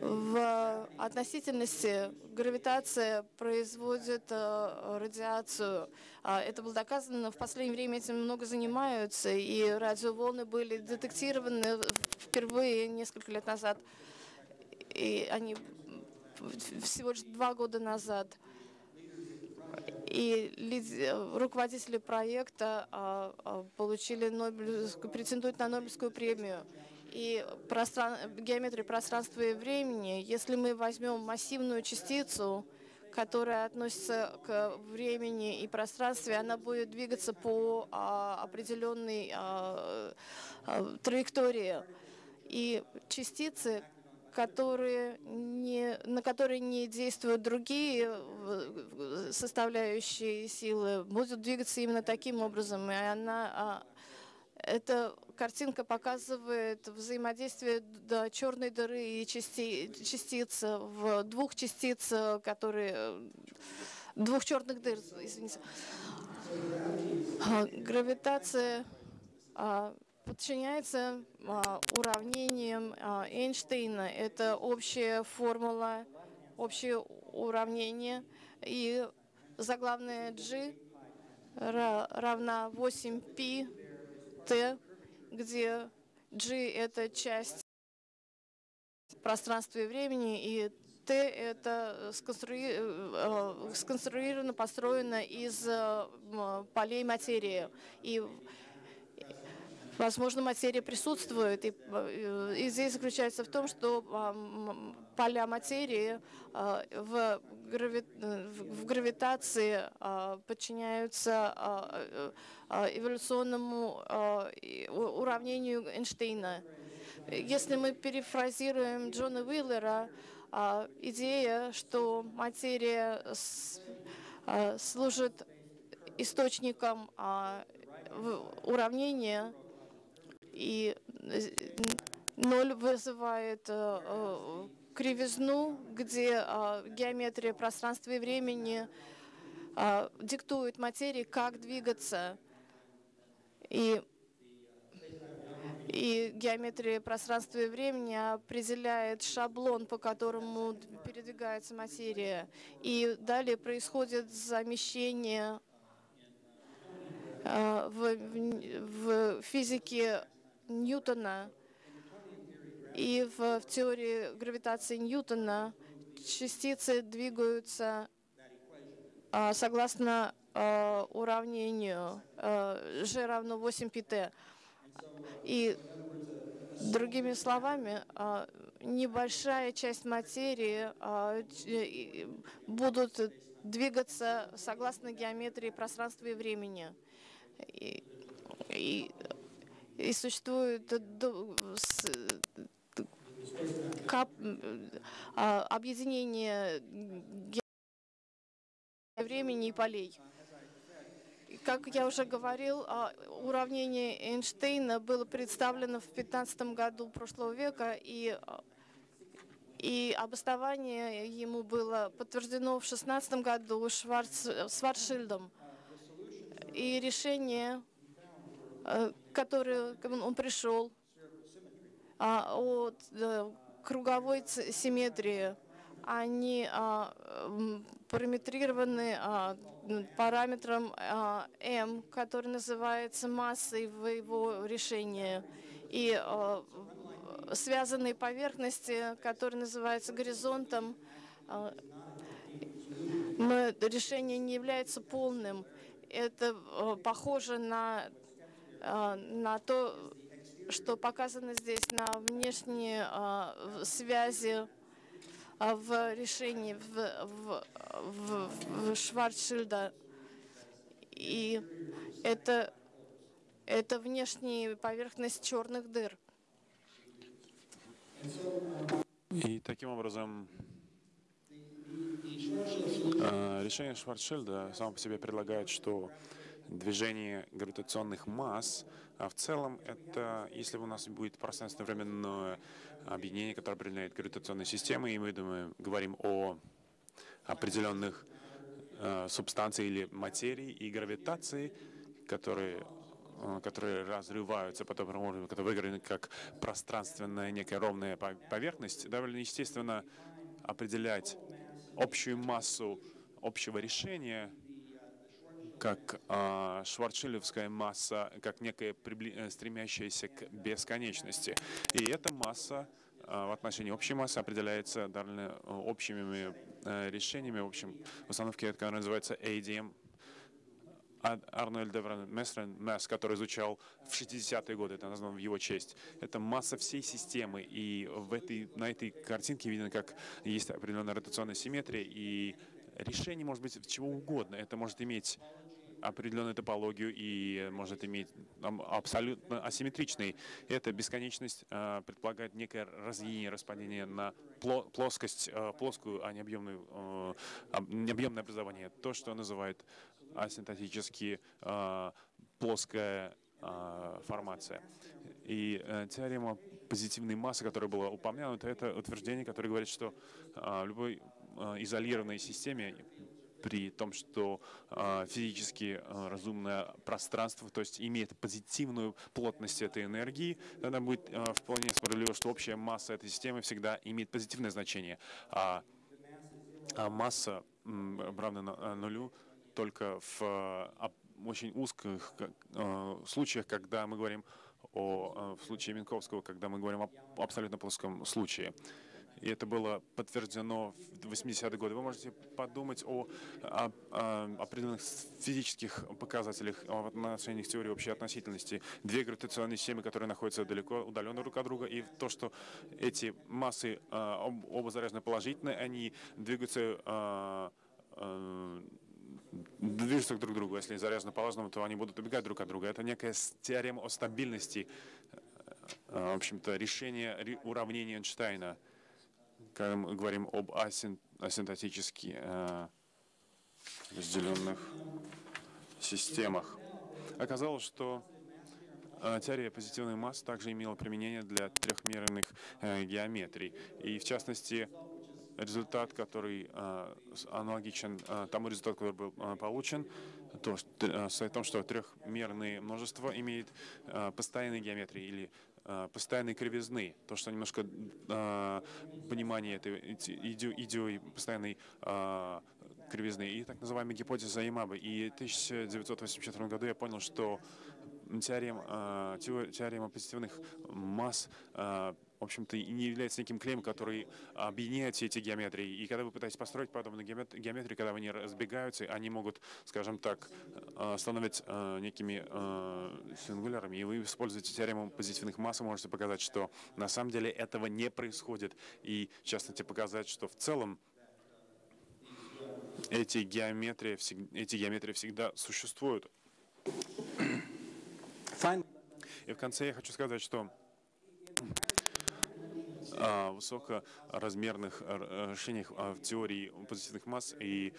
в относительности гравитация производит э, радиацию. А, это было доказано, в последнее время этим много занимаются, и радиоволны были детектированы впервые несколько лет назад, и они всего лишь два года назад. И руководители проекта а, а, получили Нобелевскую, претендуют на Нобелевскую премию и простран... геометрии пространства и времени, если мы возьмем массивную частицу, которая относится к времени и пространству, она будет двигаться по а, определенной а, а, траектории. И частицы, которые не, на которые не действуют другие э, составляющие силы, будут двигаться именно таким образом, и она а, эта картинка показывает взаимодействие до черной дыры и части, частиц в двух частиц, которые двух черных дыр, извините. А, гравитация а, подчиняется а, уравнениям Эйнштейна. Это общая формула, общее уравнение. И заглавная G равна 8π Т, где G — это часть пространства и времени, и Т — это сконструи... Э, сконструировано, построено из э, полей материи. И Возможно, материя присутствует, и, э, и здесь заключается в том, что поля материи в, грави, в гравитации подчиняются эволюционному уравнению Эйнштейна. Если мы перефразируем Джона Уиллера, идея, что материя служит источником уравнения и ноль вызывает э, э, кривизну, где э, геометрия пространства и времени диктует материи, как двигаться. И, и геометрия пространства и времени определяет шаблон, по которому передвигается материя. И далее происходит замещение в, в, в физике Ньютона и в, в теории гравитации Ньютона частицы двигаются а, согласно а, уравнению а, G равно 8 πt. И Другими словами, а, небольшая часть материи а, будут двигаться согласно геометрии пространства и времени. И, и, и существует объединение ге- времени и полей. Как я уже говорил, а, уравнение Эйнштейна было представлено в 15 году прошлого века, и, а, и обоснование ему было подтверждено в 16 году Шварц, Сварцшильдом. И решение, э, которое он пришел, а, от э, круговой симметрии, они а, параметрированы а, параметром а, m, который называется массой в его решении, и связанные поверхности, которые называются горизонтом, а, решение не является полным. Это э, похоже на, э, на то, что показано здесь на внешние э, в- связи э, в решении в, в, в, в Шварцшильда. И это, это внешняя поверхность черных дыр. И таким образом э, решение Шварцшильда само по себе предлагает, что движение гравитационных масс, а в целом это, если у нас будет пространственно-временное объединение, которое определяет гравитационные системы, и мы думаем, говорим о определенных э, субстанциях или материи и гравитации, которые э, которые разрываются, потом можно- которые выиграны как пространственная некая ровная по- поверхность, довольно естественно определять общую массу общего решения как э, шварцшильдовская масса, как некая прибли- э, стремящаяся к бесконечности. И эта масса э, в отношении общей массы определяется довольно э, общими э, решениями, в общем, в установке, которая называется ADM, Ад- Арнольд Деврен Мессрен, Месс, который изучал в 60-е годы, это названо в его честь. Это масса всей системы, и в этой, на этой картинке видно, как есть определенная ротационная симметрия, и решение может быть чего угодно. Это может иметь определенную топологию и может иметь абсолютно асимметричный. Эта бесконечность э, предполагает некое разъединение, распадение на пло- плоскость, э, плоскую, а не объемную, об- не объемное образование. То, что называют асинтотически э, плоская формация. И э, теорема позитивной массы, которая была упомянута, это утверждение, которое говорит, что любой изолированной системе при том, что э, физически э, разумное пространство, то есть имеет позитивную плотность этой энергии, тогда будет э, вполне справедливо, что общая масса этой системы всегда имеет позитивное значение. А, а масса равна на- нулю только в об- очень узких случаях, когда мы говорим о, в случае Минковского, когда мы говорим о абсолютно плоском случае. И это было подтверждено в 80-е годы. Вы можете подумать о, о- о определенных физических показателях в отношениях теории общей относительности. Две гравитационные системы, которые находятся далеко, удаленно друг от друга, и то, что эти массы об- оба заряжены положительно, они двигаются э, э, движутся друг к другу. Если заряжены положительно, то они будут убегать друг от друга. Это некая теорема о стабильности, в общем-то, решение ре- уравнения Эйнштейна, когда мы говорим об асин- асинтотически э, разделенных системах. Оказалось, что э, теория позитивной массы также имела применение для трехмерных э, геометрий. И в частности, результат, который аналогичен тому результату, который был получен, то, э, в том, что трехмерные множества имеют э, постоянные геометрии или э, постоянные кривизны. То, что немножко э, понимание этой иде- иде- идеи постоянной э, кривизны и так называемая гипотеза Ямабы. И в 1984 году я понял, что теорема, тео- теорема позитивных масс в общем-то, не является неким клеем, который объединяет все эти геометрии. И когда вы пытаетесь построить подобные геометрии, когда они разбегаются, они могут, скажем так, э, становиться э, некими э, сингулярами. И вы используете теорему позитивных масс, можете показать, что на самом деле этого не происходит. И, в частности, показать, что в целом эти геометрии, эти геометрии всегда существуют. И в конце я хочу сказать, что высокоразмерных э, решениях в теории позитивных масс и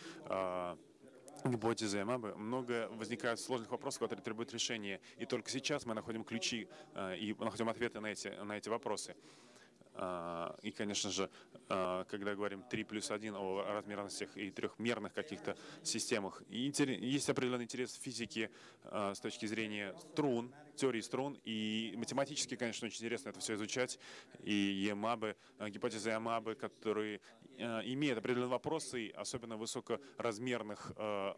гипотезы Амабы много возникает сложных вопросов, которые требуют решения. И только сейчас мы находим ключи э, и находим ответы на эти, на эти вопросы. А, и, конечно же, а, когда говорим 3 плюс 1 о размерностях и трехмерных каких-то системах, есть определенный интерес в физике а, с точки зрения струн, теории струн, и математически, конечно, очень интересно это все изучать, и ЕМАБы, гипотезы ЕМАБы, которые имеют определенные вопросы, особенно в высокоразмерных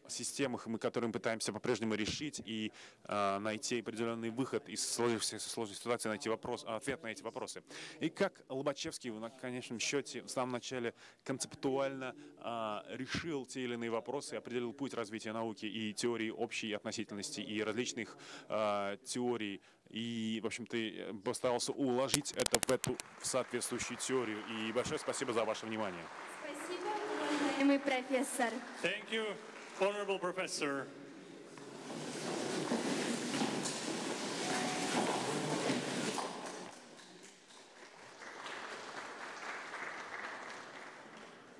системах, мы которые мы пытаемся по-прежнему решить и найти определенный выход из сложившейся сложной ситуации, найти вопрос, ответ на эти вопросы. И как Лобачевский в конечном счете в самом начале концептуально решил те или иные вопросы, определил путь развития науки и теории общей относительности и различных теорий и, в общем-то, постарался уложить это в эту в соответствующую теорию. И большое спасибо за ваше внимание. Спасибо, уважаемый профессор. Thank you, honorable professor.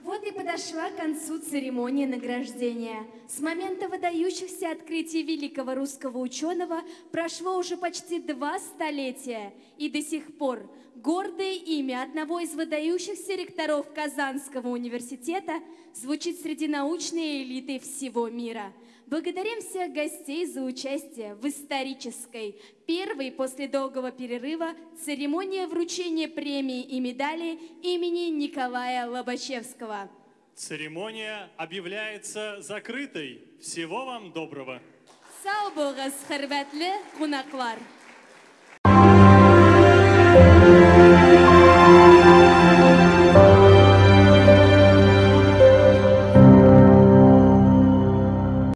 Вот и подошла к концу церемония награждения. С момента выдающихся открытий великого русского ученого прошло уже почти два столетия, и до сих пор гордое имя одного из выдающихся ректоров Казанского университета звучит среди научной элиты всего мира – Благодарим всех гостей за участие в исторической, первой после долгого перерыва церемонии вручения премии и медали имени Николая Лобачевского. Церемония объявляется закрытой. Всего вам доброго. Сау болыңыз, хөрмәтле